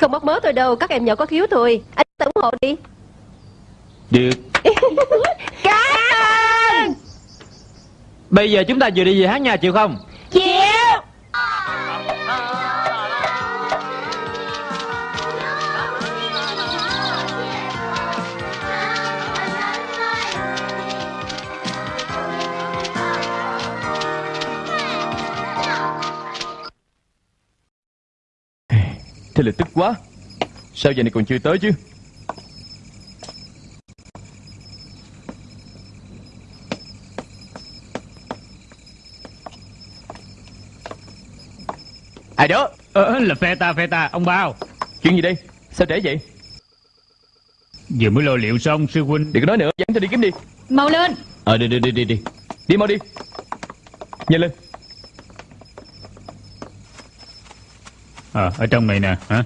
H: Không mất mớ tôi đâu, các em nhỏ có khiếu thôi. Anh ủng hộ đi.
B: Được. *laughs*
H: Cảm ơn.
B: Bây giờ chúng ta vừa đi về hát nhà chịu không
C: Sao giờ này còn chưa tới chứ? Ai đó?
A: Ờ, ờ, Là phe ta phe ta ông bao.
C: Chuyện gì đây? Sao trễ vậy?
A: Vừa mới lo liệu xong sư huynh.
C: Đừng có nói nữa dẫn tôi đi kiếm đi.
D: Mau lên.
C: Ờ đi đi đi đi đi. Đi mau đi. Nhanh lên.
A: Ờ à, ở trong này nè hả?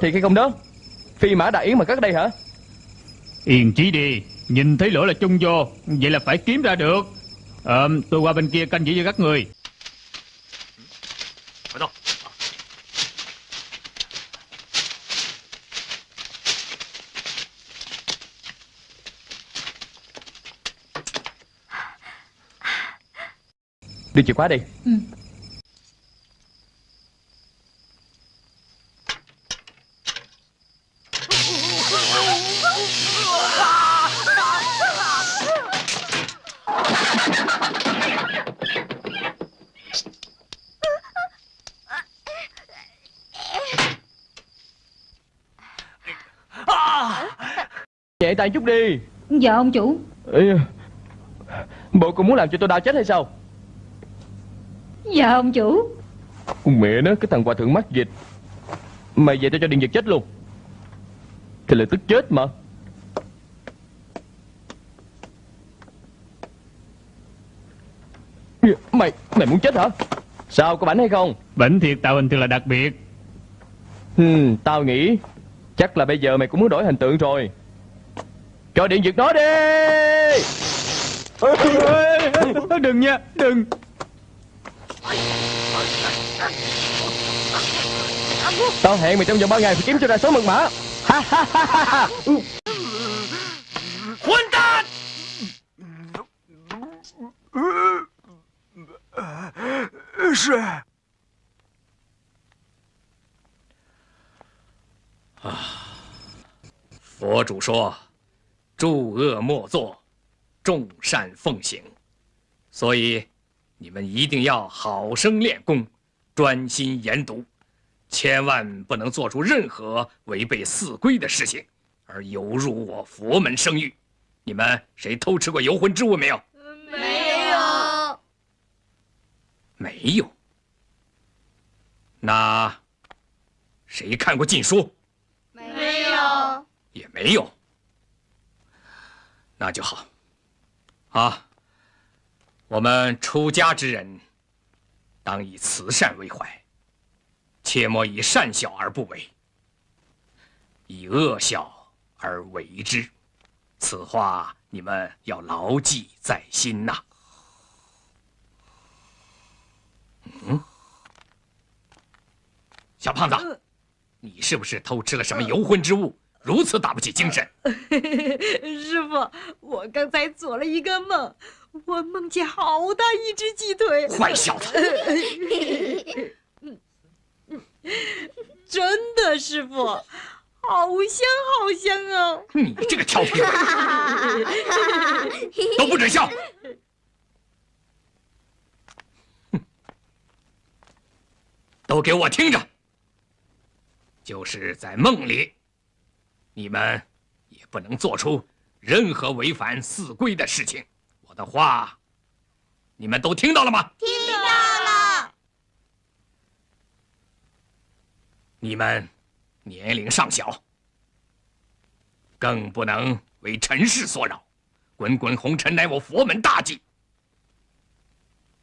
C: Thiệt hay không đó. Phi mã đại yến mà cất đây hả?
A: Yên trí đi Nhìn thấy lửa là chung vô Vậy là phải kiếm ra được. Ờ, tôi qua bên kia canh giữ cho các người.
C: Đưa chìa khóa đi.
D: Ừ.
C: tay chút đi.
D: Dạ ông chủ.
C: Ê, Bộ cô muốn làm cho tôi đau chết hay sao?
D: Dạ ông chủ.
C: Con mẹ nó cái thằng hòa thượng mắc dịch. Mày về tao cho điện giật chết luôn. Thì là tức chết mà. Mày Mày muốn chết hả? Sao có bảnh hay không?
A: Bệnh thiệt tạo hình thật là đặc biệt.
C: Hmm, Tao nghĩ Chắc là bây giờ mày cũng muốn đổi hình tượng rồi cho điện giật nó đi!
A: Đừng nha Đừng.
C: Tao hẹn mày trong vòng ba ngày phải kiếm cho ra số mật mã.
I: Ừ. Quân tàn Phó chủ 说诸恶莫作，众善奉行，所以你们一定要好生练功，专心研读，千万不能做出任何违背四规的事情，而有辱我佛门声誉。你们谁偷吃过游魂之物没有？
G: 没有。
I: 没有。那谁看过禁书？
G: 没有。
I: 也没有。那就好。啊，我们出家之人，当以慈善为怀，切莫以善小而不为，以恶小而为之。此话你们要牢记在心呐。嗯，小胖子，你是不是偷吃了什么游魂之物，如此打不起精神？*laughs*
J: 师傅，我刚才做了一个梦，我梦见好大一只鸡腿。
I: 坏小子！
J: 真的，师傅，好香好香啊！
I: 你这个调皮鬼，*laughs* 都不准笑！都给我听着！就是在梦里，你们也不能做出任何违反寺规的事情。我的话，你们都听到了吗？
G: 听到了。
I: 你们年龄尚小，更不能为尘世所扰。滚滚红尘乃我佛门大忌，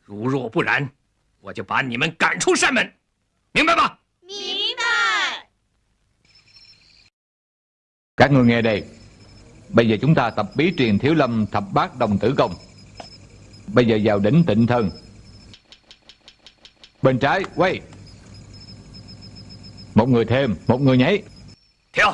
I: 如若不然，我就把你们赶出山门，明白吗？
G: 明
F: Các người nghe đây. Bây giờ chúng ta tập bí truyền thiếu lâm, thập bát đồng tử công. Bây giờ vào đỉnh tịnh thân. Bên trái, quay. Một người thêm, Một người nhảy.
I: Theo.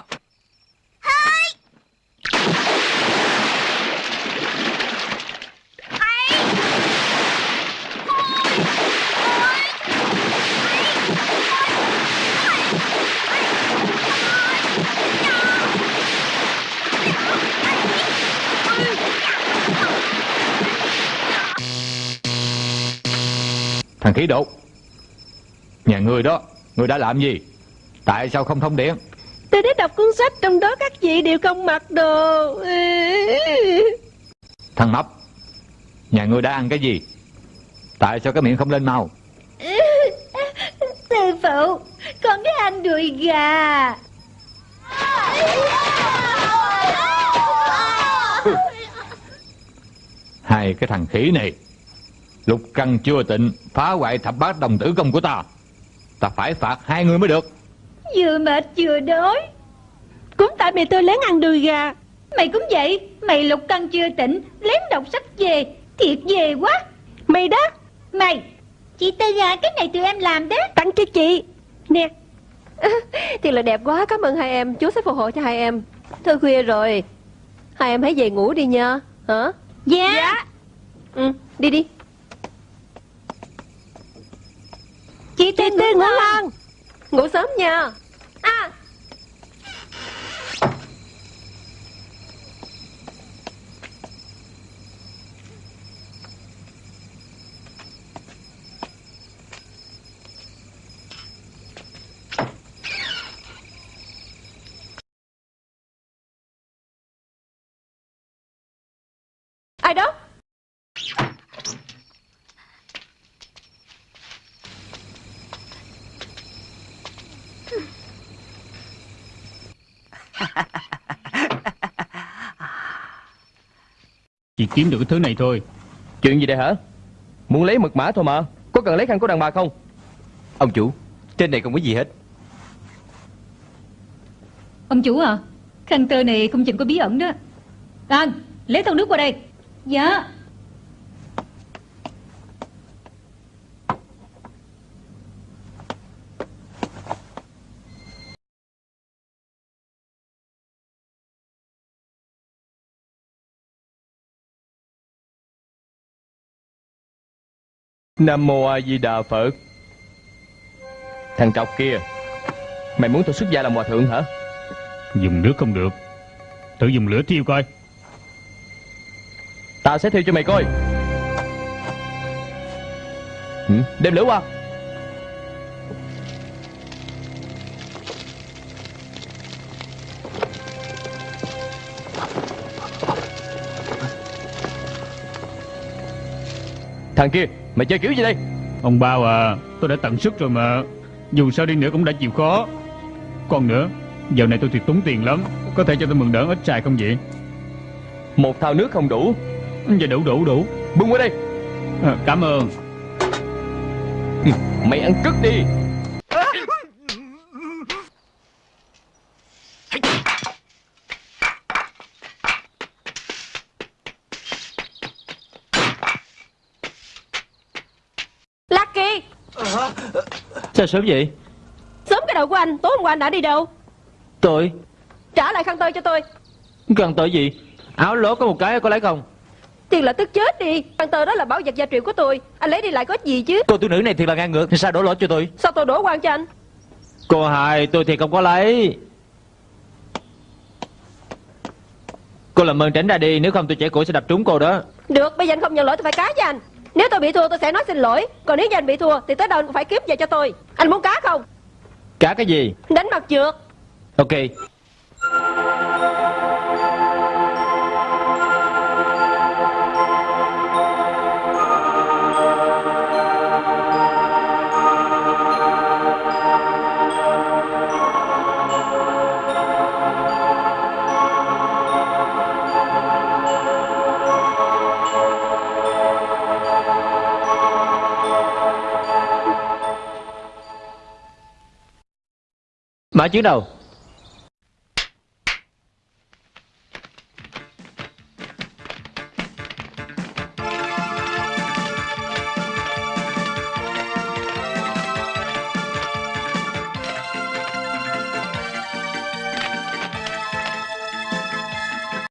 F: Thằng khí đột Nhà người đó Người đã làm gì? Tại sao không thông điện
H: Tôi đã đọc cuốn sách trong đó các vị đều không mặc đồ.
F: Thằng Mập Nhà ngươi đã ăn cái gì? Tại sao cái miệng không lên mau?
D: Sư phụ Con thích ăn đùi gà.
F: Hai cái thằng khỉ này Lục căn chưa tịnh Phá hoại thập bát đồng tử công của ta. Ta phải phạt hai người mới được.
D: Vừa mệt vừa đói.
H: Cũng tại mày tôi lén ăn đùi gà.
D: Mày cũng vậy Mày lục căn chưa tỉnh Lén đọc sách về Thiệt về quá.
H: Mày đó.
D: Mày Chị Tư à cái này tụi em làm đó.
H: Tặng cho chị. Nè. *laughs* Thiệt là đẹp quá Cảm ơn hai em. Chú sẽ phù hộ cho hai em. Thôi khuya rồi. Hai em hãy về ngủ đi nha. Hả?
D: Dạ,
H: Ừ đi đi
D: Chị Tư
H: Chị
D: ngủ ngon
H: Ngủ sớm nha.
D: À,
H: Ai đó
A: Chỉ kiếm được cái thứ này thôi.
C: Chuyện gì đây hả? Muốn lấy mật mã thôi mà. Có cần lấy khăn của đàn bà không?
E: Ông chủ Trên này không có gì hết.
D: Ông chủ à Khăn tơ này không chừng có bí ẩn đó. Anh lấy thau nước qua đây. Dạ
C: Nam Mô A Di Đà Phật. Thằng trọc kia Mày muốn tôi xuất gia làm hòa thượng hả?
A: Dùng nước không được. Thử dùng lửa thiêu coi.
C: Tao sẽ thiêu cho mày coi. Ừ, Đem lửa qua. Thằng kia Mày chơi kiểu gì đây?
A: Ông Bao à Tôi đã tận sức rồi mà. Dù sao đi nữa cũng đã chịu khó. Còn nữa Dạo này tôi thiệt tốn tiền lắm. Có thể cho tôi mượn đỡ ít xài không vậy?
C: Một thao nước không đủ.
A: Dạ đủ đủ đủ.
C: Bưng qua đây.
A: À, Cảm ơn.
C: Mày ăn cứt đi
H: Lucky
B: Sao sớm vậy?
H: Sớm cái đầu của anh Tối hôm qua anh đã đi đâu?
B: Tôi?
H: Trả lại khăn tơ cho tôi.
B: Cần tới gì? Áo lố có một cái có lấy không?
H: Tiền là tức chết đi. Khăn tơ đó là bảo vật gia truyền của tôi. Anh lấy đi lại có gì chứ?
B: Cô tiểu nữ này thiệt là ngang ngược Sao đổ lỗi cho tôi?
H: Sao tôi đổ quan cho anh?
B: Cô hai tôi thì không có lấy. Cô làm ơn tránh ra đi Nếu không tôi trẻ cổ sẽ đập trúng cô đó.
H: Được bây giờ anh không nhận lỗi tôi phải cá cho anh. Nếu tôi bị thua tôi sẽ nói xin lỗi. Còn nếu như anh bị thua thì tới đâu anh cũng phải kiếm về cho tôi Anh muốn cá không?
B: Cá cái gì?
H: Đánh mặt trượt
B: Ok Mã chuyến đầu.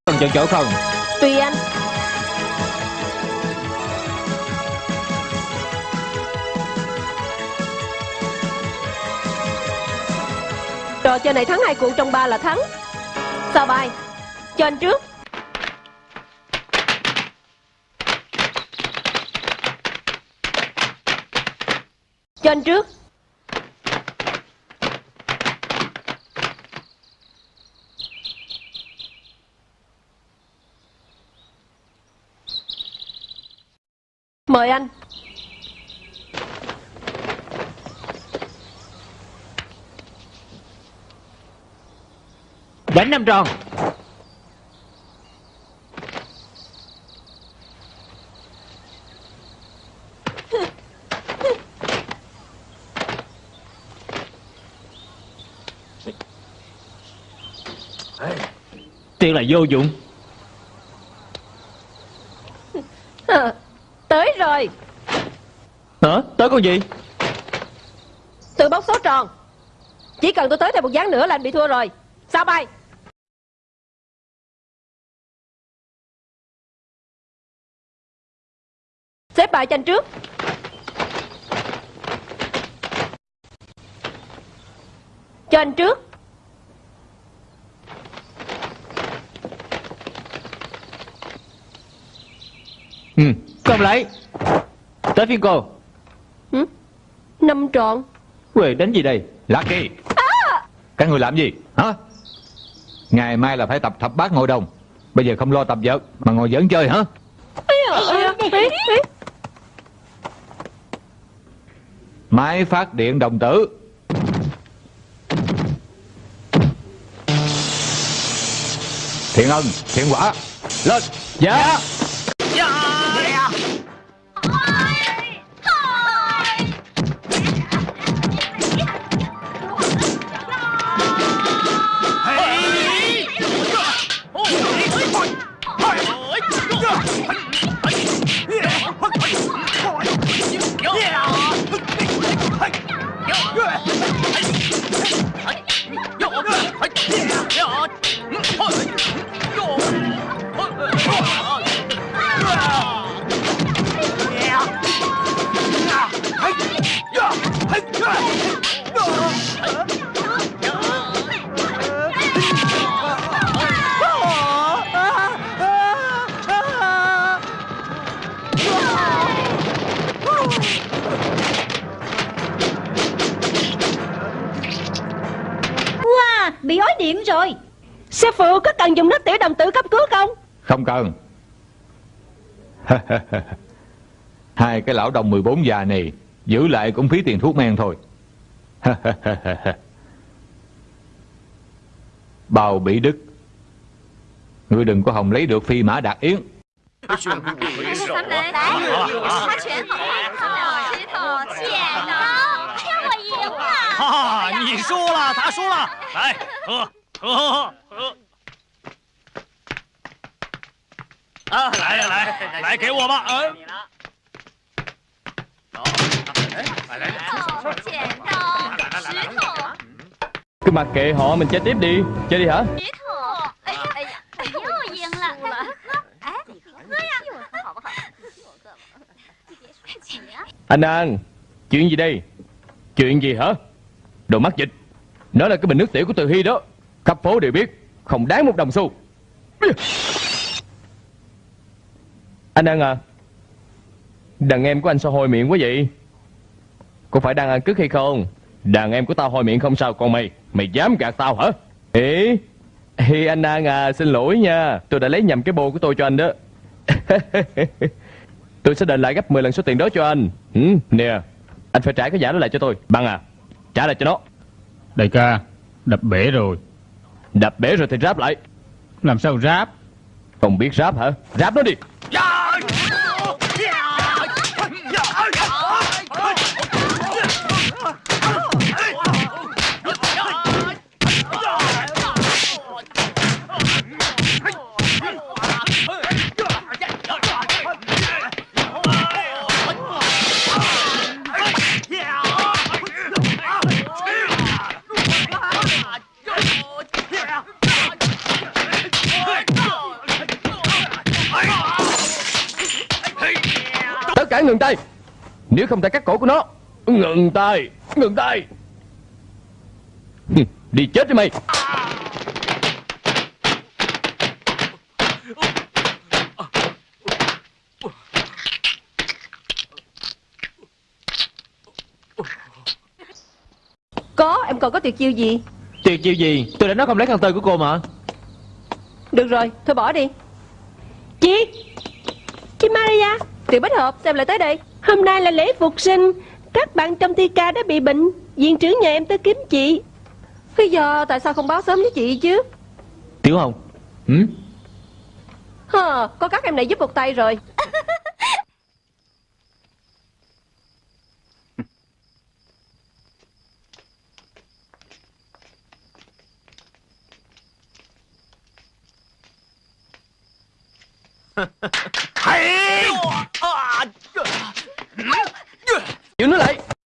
B: Cần chọn chỗ không.
H: Chơi này thắng hai cuộc trong ba là thắng. Sao bài? Cho anh trước. Cho anh trước. Mời anh.
B: Đánh năm tròn. Tiếc là vô dụng.
H: À, *laughs* Tới rồi.
B: Hả? Tới con gì?
H: Tự bốc số tròn. Chỉ cần tôi tới thêm một gián nữa là anh bị thua rồi. Sao bay Bài cho anh trước. Cho anh trước.
B: Ừ, không lấy. Tới phiên cô.
H: Ừ? Năm tròn
B: Quê đánh gì đây?
F: Lucky à! Các người làm gì? Hả? Ngày mai là phải tập thập bát ngồi đồng. Bây giờ không lo tập vợt Mà ngồi giỡn chơi hả Máy phát điện đồng tử. Thiện ân, thiện quả Lên.
B: Dạ
D: Wow, bị điện rồi.
H: Sư phụ có cần dùng nước tiểu đồng tử cấp cứu không?
F: Không cần. *laughs* Hai cái lão đồng 14 già này Giữ lại cũng phí tiền thuốc men thôi. *laughs* Bào Bỉ Đức. Ngươi đừng có hòng lấy được phi mã đạt yến.
G: 他全好牌，石头剪刀，骗我赢了。
I: 哈哈，你输了，他输了，来喝喝喝喝。啊，来呀来，来给我吧，嗯。来来来，
G: 剪刀，石头，
C: Cứ mặc kệ họ mình chơi tiếp đi Chơi đi hả
G: 石头。哎呀哎呀，又赢了。哎，你喝呀，好不好？
C: Anh An Chuyện gì đây Chuyện gì hả Đồ mắc dịch Nó là cái bình nước tiểu của Từ Hy đó Khắp phố đều biết Không đáng một đồng xu. Anh ăn à Đàn em của anh sao hôi miệng quá vậy? Có phải đang ăn cứt hay không? Đàn em của tao hôi miệng không sao Còn mày Mày dám gạt tao hả? Ê Hi anh An à Xin lỗi nha Tôi đã lấy nhầm cái bô của tôi cho anh đó. *laughs* Tôi sẽ đền lại gấp 10 lần số tiền đó cho anh. Ừ, Nè Anh phải trả cái giả đó lại cho tôi. Bằng à Trả lại cho nó.
A: Đại ca Đập bể rồi.
C: Đập bể rồi thì ráp lại.
A: Làm sao ráp?
C: Không biết ráp hả? Ráp nó đi Cả ngừng tay. Nếu không thể cắt cổ của nó Ngừng tay Ngừng tay. Đi chết đi mày.
H: Có em còn có tuyệt chiêu gì?
B: Tuyệt chiêu gì? Tôi đã nói không lấy khăn tơi của cô mà.
H: Được rồi thôi bỏ đi. Chị! Chị Maria Tiểu Bích Hợp xem lại tới đây? Hôm nay là lễ phục sinh. Các bạn trong thi ca đã bị bệnh. Viện trưởng nhà em tới kiếm chị. Bây giờ tại sao không báo sớm với chị chứ?
B: Tiểu Hồng ừ?
H: Hờ, có các em này giúp một tay rồi *laughs*
E: Giữ nó lại
D: Khí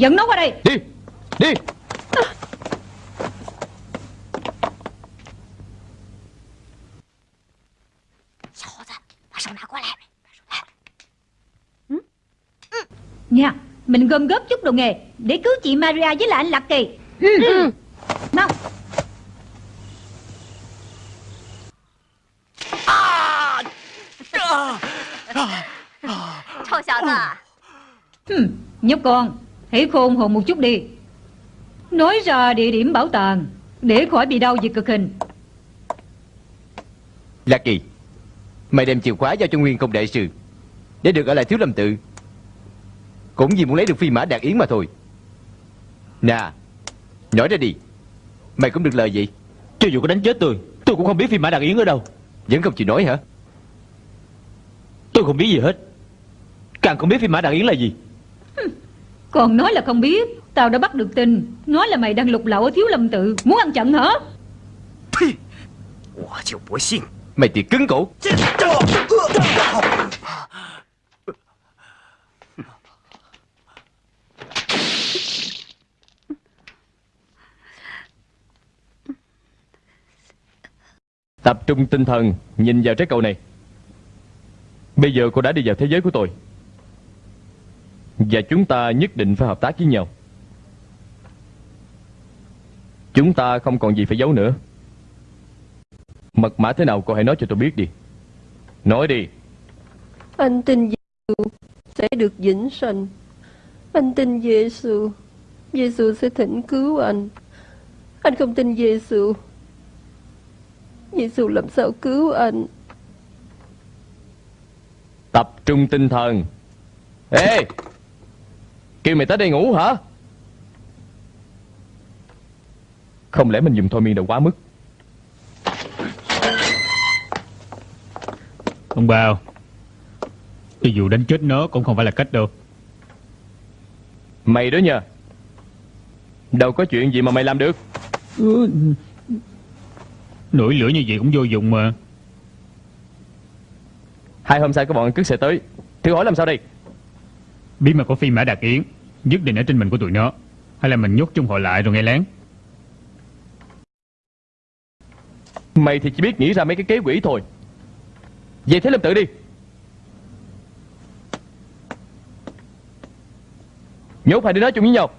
D: Dẫn nó qua đây.
C: Đi Đi. Ừ.
D: Nha, mình gom góp chút đồ nghề Để cứu chị Maria với lại anh Lạc Kỳ. Ừ.
G: ừ. Mau
D: ừ, Nhóc con Hãy khôn hồn một chút đi. Nói ra địa điểm bảo tàng Để khỏi bị đau vì cực hình.
E: Lạc Kỳ Mày đem chìa khóa giao cho Nguyên Công Đại Sư Để được ở lại Thiếu Lâm Tự. Cũng vì muốn lấy được phi mã đạt yến mà thôi. Nè Nói ra đi. Mày cũng được lời gì
B: Cho dù có đánh chết tôi Tôi cũng không biết phi mã Đạt Yến ở đâu.
E: Vẫn không chịu nói hả?
B: Tôi không biết gì hết. Càng không biết phi mã Đạt Yến là gì
D: còn nói là không biết. Tao đã bắt được tin Nói là mày đang lục lậu ở thiếu lâm tự. Muốn ăn chặn hả?
E: Mày thì cứng cổ
C: Tập trung tinh thần Nhìn vào trái cầu này. Bây giờ cô đã đi vào thế giới của tôi. Và chúng ta nhất định phải hợp tác với nhau Chúng ta không còn gì phải giấu nữa Mật mã thế nào cô hãy nói cho tôi biết đi Nói đi
H: Anh tin Giêsu sẽ được vĩnh sanh. Anh tin Giêsu, Giêsu sẽ thỉnh cứu anh. Anh không tin Giêsu. Giêsu làm sao cứu anh?
C: Tập trung tinh thần Ê Kêu mày tới đây ngủ hả? Không lẽ mình dùng thôi miên đã quá mức?
A: Ông Bao Cho dù đánh chết nó cũng không phải là cách đâu.
C: Mày đó nha. Đâu có chuyện gì mà mày làm được.
A: Ừ, Nổi lửa như vậy cũng vô dụng mà.
C: Hai hôm sau có bọn cướp xe tới. Thử hỏi làm sao đây
A: Bí mật của phi mã Đạt Yến, Nhất định ở trên mình của tụi nó. Hay là mình nhốt chung họ lại rồi nghe lén.
C: Mày thì chỉ biết nghĩ ra mấy cái kế quỷ thôi. Về thế lâm tự đi. Nhốt hai đứa nói chung với nhau.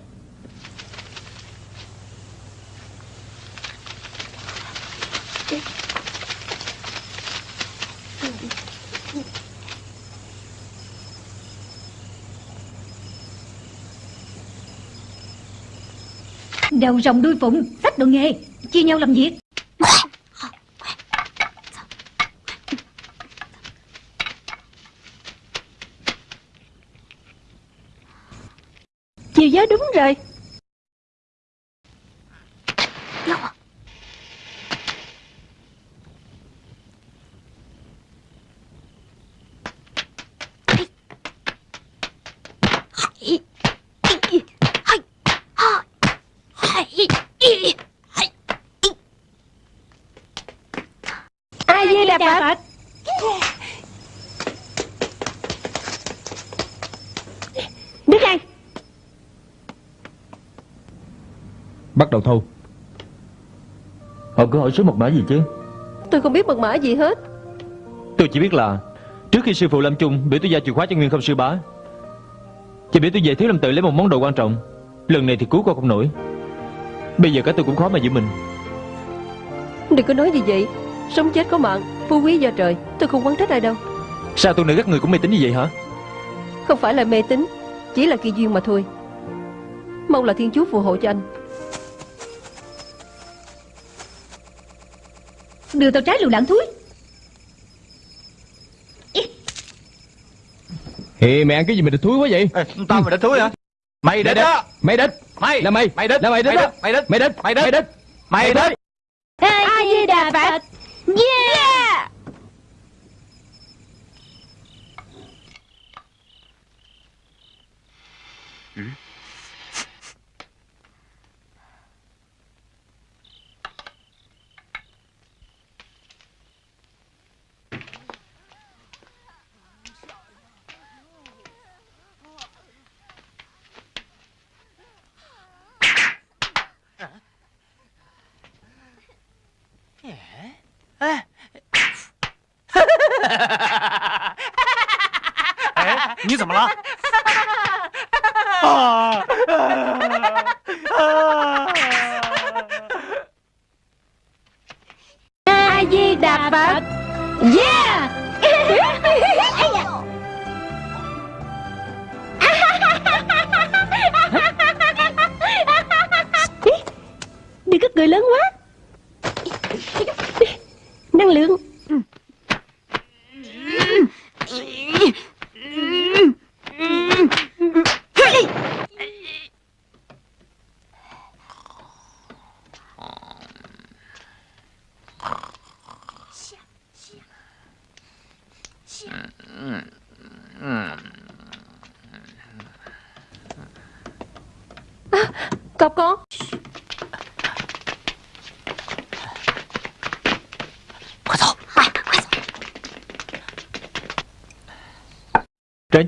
D: Đầu rồng đuôi phụng Sách đồ nghề Chia nhau làm việc
H: Chiều giá đúng rồi. ai di đà phật đứng ngay
B: Bắt đầu thu Họ cứ hỏi số mật mã gì chứ?
H: Tôi không biết mật mã gì hết.
B: Tôi chỉ biết là Trước khi sư phụ lâm chung biểu tôi giao chìa khóa cho nguyên không sư bá Chỉ biểu tôi về thiếu lâm tự lấy một món đồ quan trọng. Lần này thì cứu con không nổi. Bây giờ cả tôi cũng khó mà giữ mình.
H: Đừng có nói như vậy. Sống chết có mạng phú quý do trời. Tôi không quán trách ai đâu.
B: Sao tôi nữ các người cũng mê tín như vậy hả?
H: Không phải là mê tín chỉ là kỳ duyên mà thôi. Mong là thiên chúa phù hộ cho anh
D: Đưa tao trái lựu đạn thúi.
C: Thì mày ăn cái gì mà địch thúi quá vậy?
F: Tao mà địch thúi hả? Mày địch á
C: Mày địch.
F: Mày.
C: Là mày.
F: Mày địch.
C: Là mày địch
F: Mày địch.
C: Mày địch.
F: Mày địch.
C: Mày địch.
F: Mày địch.
D: A Di Đà Phật. Yeah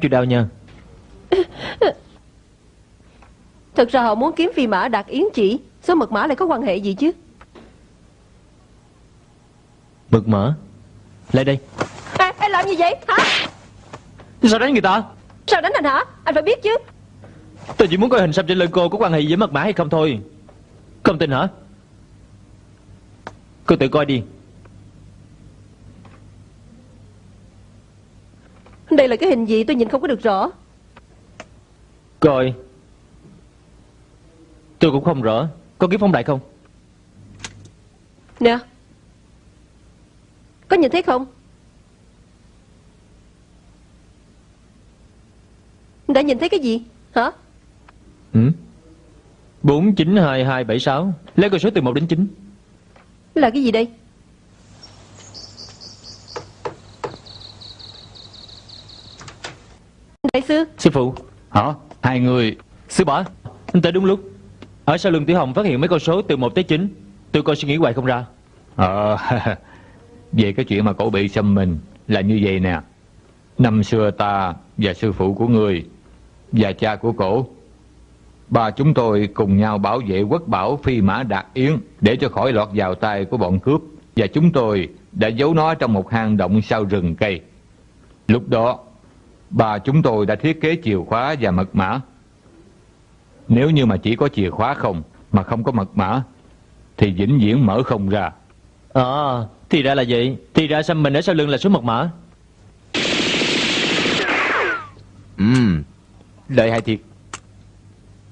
B: Chịu đau nha
H: thật ra họ muốn kiếm phi mã đạt yến chỉ số mật mã lại có quan hệ gì chứ?
B: Mật mã? Lại đây.
H: À, anh làm gì vậy? Hả?
B: Sao đánh người ta?
H: Sao đánh anh hả? Anh phải biết chứ.
B: Tôi chỉ muốn coi hình xăm trên lưng cô có quan hệ gì với mật mã hay không thôi. Không tin hả? Cô tự coi đi
H: là cái hình gì tôi nhìn không có được rõ.
B: Coi Tôi cũng không rõ. Có kiếm phong đại không?
H: Nè. Có nhìn thấy không? Đã nhìn thấy cái gì? Hả?
B: Ừ? 492276 Lấy con số từ 1 đến 9
H: là cái gì đây sư
B: Sư phụ
F: Hả? Hai người.
B: Sư bá Anh tới đúng lúc. Ở sau lưng Tiểu Hồng phát hiện mấy con số từ 1 tới 9 Tôi coi suy nghĩ hoài không ra.
F: Ờ *laughs* Về cái chuyện mà cậu bị xâm mình Là như vậy nè. Năm xưa ta và sư phụ của người Và cha của cổ Ba chúng tôi cùng nhau bảo vệ quốc bảo phi mã đạt yến Để cho khỏi lọt vào tay của bọn cướp. Và chúng tôi đã giấu nó trong một hang động sau rừng cây. Lúc đó Ba chúng tôi đã thiết kế chìa khóa và mật mã. Nếu như mà chỉ có chìa khóa không Mà không có mật mã Thì vĩnh viễn mở không ra.
B: À Thì ra là vậy. Thì ra xăm mình ở sau lưng là số mật mã?
E: Ừm Lợi hại thiệt.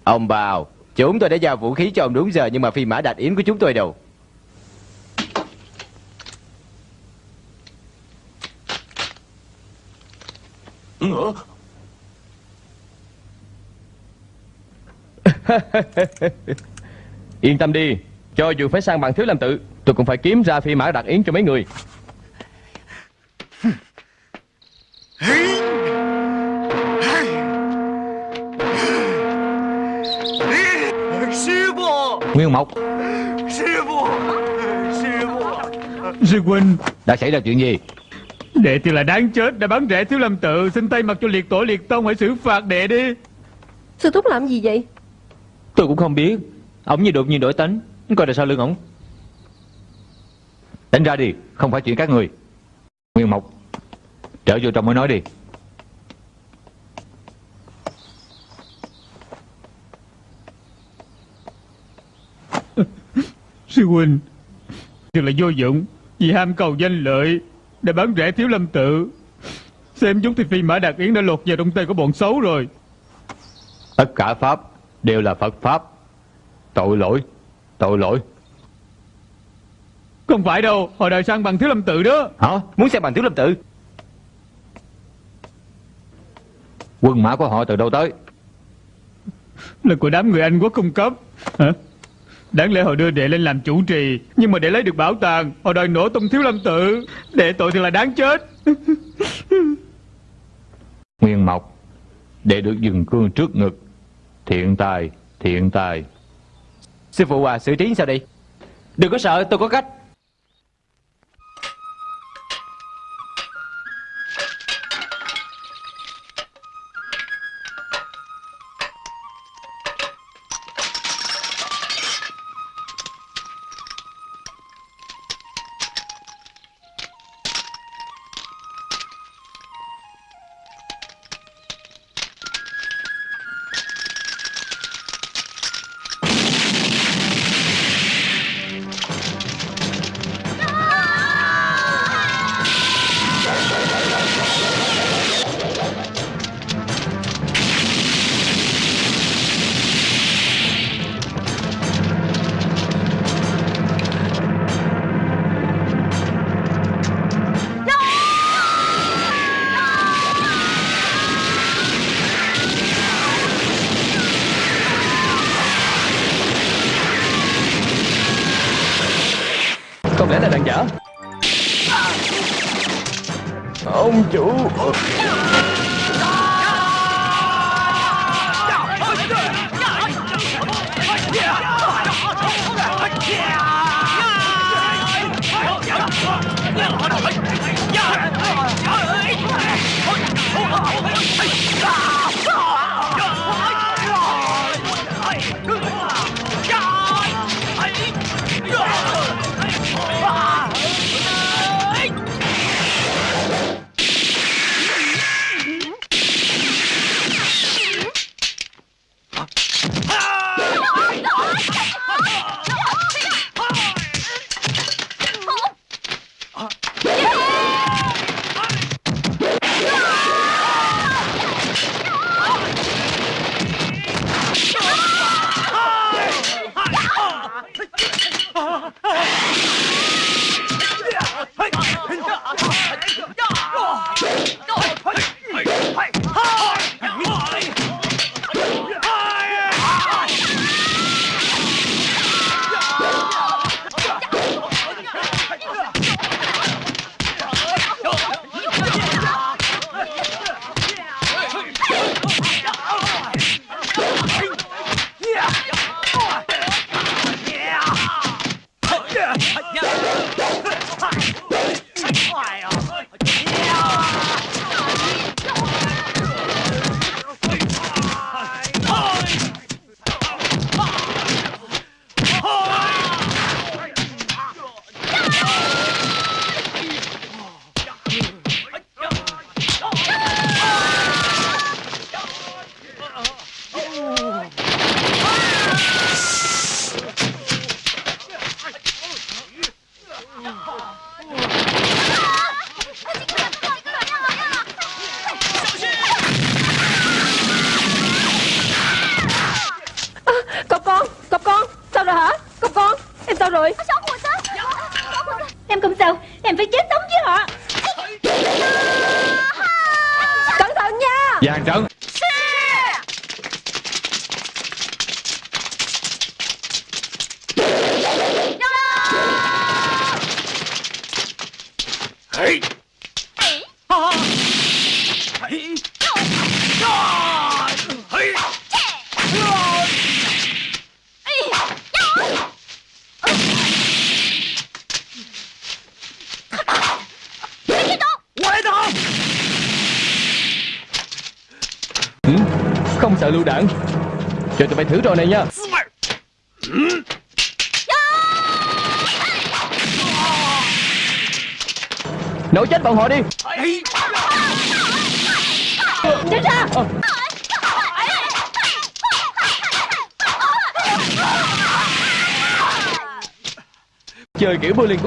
E: Ông bào Chúng tôi đã giao vũ khí cho ông đúng giờ Nhưng mà phi mã đạt yến của chúng tôi đâu Ừ. *laughs*
C: Yên tâm đi Cho dù phải sang bằng thiếu làm tự Tôi cũng phải kiếm ra phi mã đặc yến cho mấy người.
F: Nguyên Mộc.
I: Sư phụ. Sư phụ.
A: Sư huynh.
F: Đã xảy ra chuyện gì?
A: Đệ thì là đáng chết. Đã bắn rẻ thiếu lâm tự. Xin tay mặt cho liệt tổ liệt tông Hãy xử phạt đệ đi.
H: Sư thúc làm gì vậy?
B: Tôi cũng không biết. Ông như đột nhiên đổi tính Coi là sao lưng ổng.
F: Đánh ra đi. Không phải chuyện các người. Nguyên Mộc Trở vô trong mới nói đi.
A: Sư huynh Thật là vô dụng. Vì ham cầu danh lợi Đã bán rẻ thiếu lâm tự. Xem chúng thì phi mã đạt yến đã lột vào trong tay của bọn xấu rồi.
F: Tất cả Pháp Đều là Phật Pháp. Tội lỗi Tội lỗi.
A: Không phải đâu Họ đòi sang bằng thiếu lâm tự đó.
F: Hả?
E: Muốn xem bằng thiếu lâm tự?
F: Quân mã của họ từ đâu tới?
A: Là của đám người Anh quốc cung cấp. Hả Đáng lẽ họ đưa đệ lên làm chủ trì Nhưng mà để lấy được bảo tàng Họ đòi nổ tung thiếu lâm tự. Đệ tội thì là đáng chết. *laughs*
F: Nguyên Mộc Để được dừng cương trước ngực. Thiện tài Thiện tài.
E: Sư phụ à xử trí sao đi
B: Đừng có sợ tôi có cách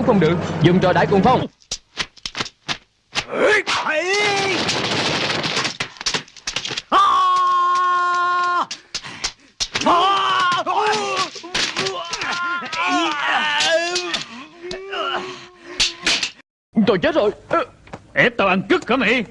C: cũng không được. Dùng trò đại cùng phong. Tôi chết rồi.
A: Ép tao ăn cứt hả mày?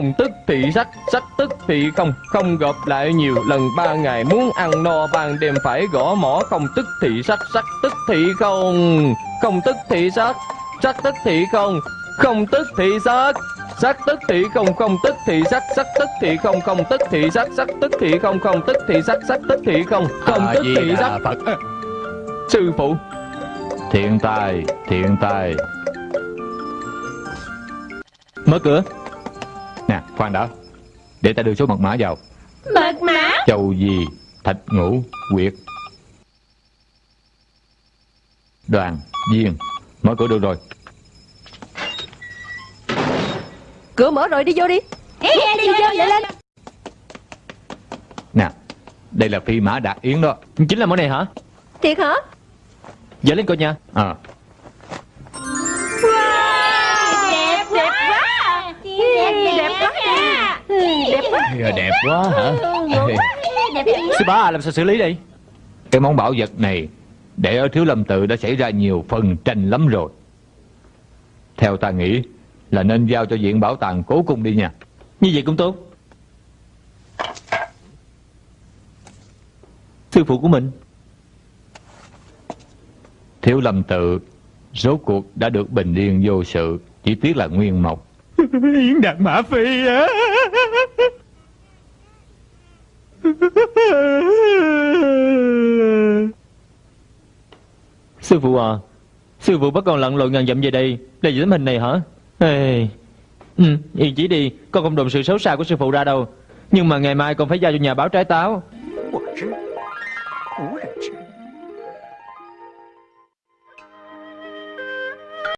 C: Không tức thì sắc, sắc tức thì không Không gặp lại nhiều lần ba ngày Muốn ăn no ban đêm phải gõ mỏ Không tức thì sắc, sắc tức thì không Không tức thì sắc, sắc tức thì không Không tức thì sắc Sắc tức thì không, không tức thì sắc Sắc tức thì không, không tức thì sắc Sắc tức thì không, không tức thì sắc Sắc tức thì không, không tức thì sắc
F: Phật
C: Sư phụ
F: Thiện tài, thiện tài
B: Mở cửa
F: khoan đã. Để ta đưa số mật mã vào.
D: Mật mã?
F: Châu gì, thạch ngũ, quyệt. Đoàn, viên Mở cửa được rồi.
H: Cửa mở rồi đi vô đi.
D: Ê, đi vô lại lên.
F: Nè, đây là phi mã đạt yến đó.
B: Chính là món này hả?
H: Thiệt hả?
B: Dở lên coi nha.
F: À,
D: Đẹp quá. Đẹp quá
C: hả?
B: Sư bá làm sao xử lý đây?
F: Cái món bảo vật này Để ở Thiếu Lâm Tự đã xảy ra nhiều phần tranh lắm rồi. Theo ta nghĩ Là nên giao cho viện bảo tàng cố cung đi nha.
B: Như vậy cũng tốt. Sư phụ của mình.
F: Thiếu Lâm Tự Rốt cuộc đã được bình yên vô sự Chỉ tiếc là nguyên mộc *laughs*
A: Yến Đạt Mã Phi á. *laughs*
B: Sư phụ à Sư phụ bắt con lặn lội ngàn dặm về đây Để giữ tấm hình này hả? Ê. Ừ, yên chỉ đi Con không đồn sự xấu xa của sư phụ ra đâu. Nhưng mà ngày mai con phải giao cho nhà báo trái táo.
I: 我是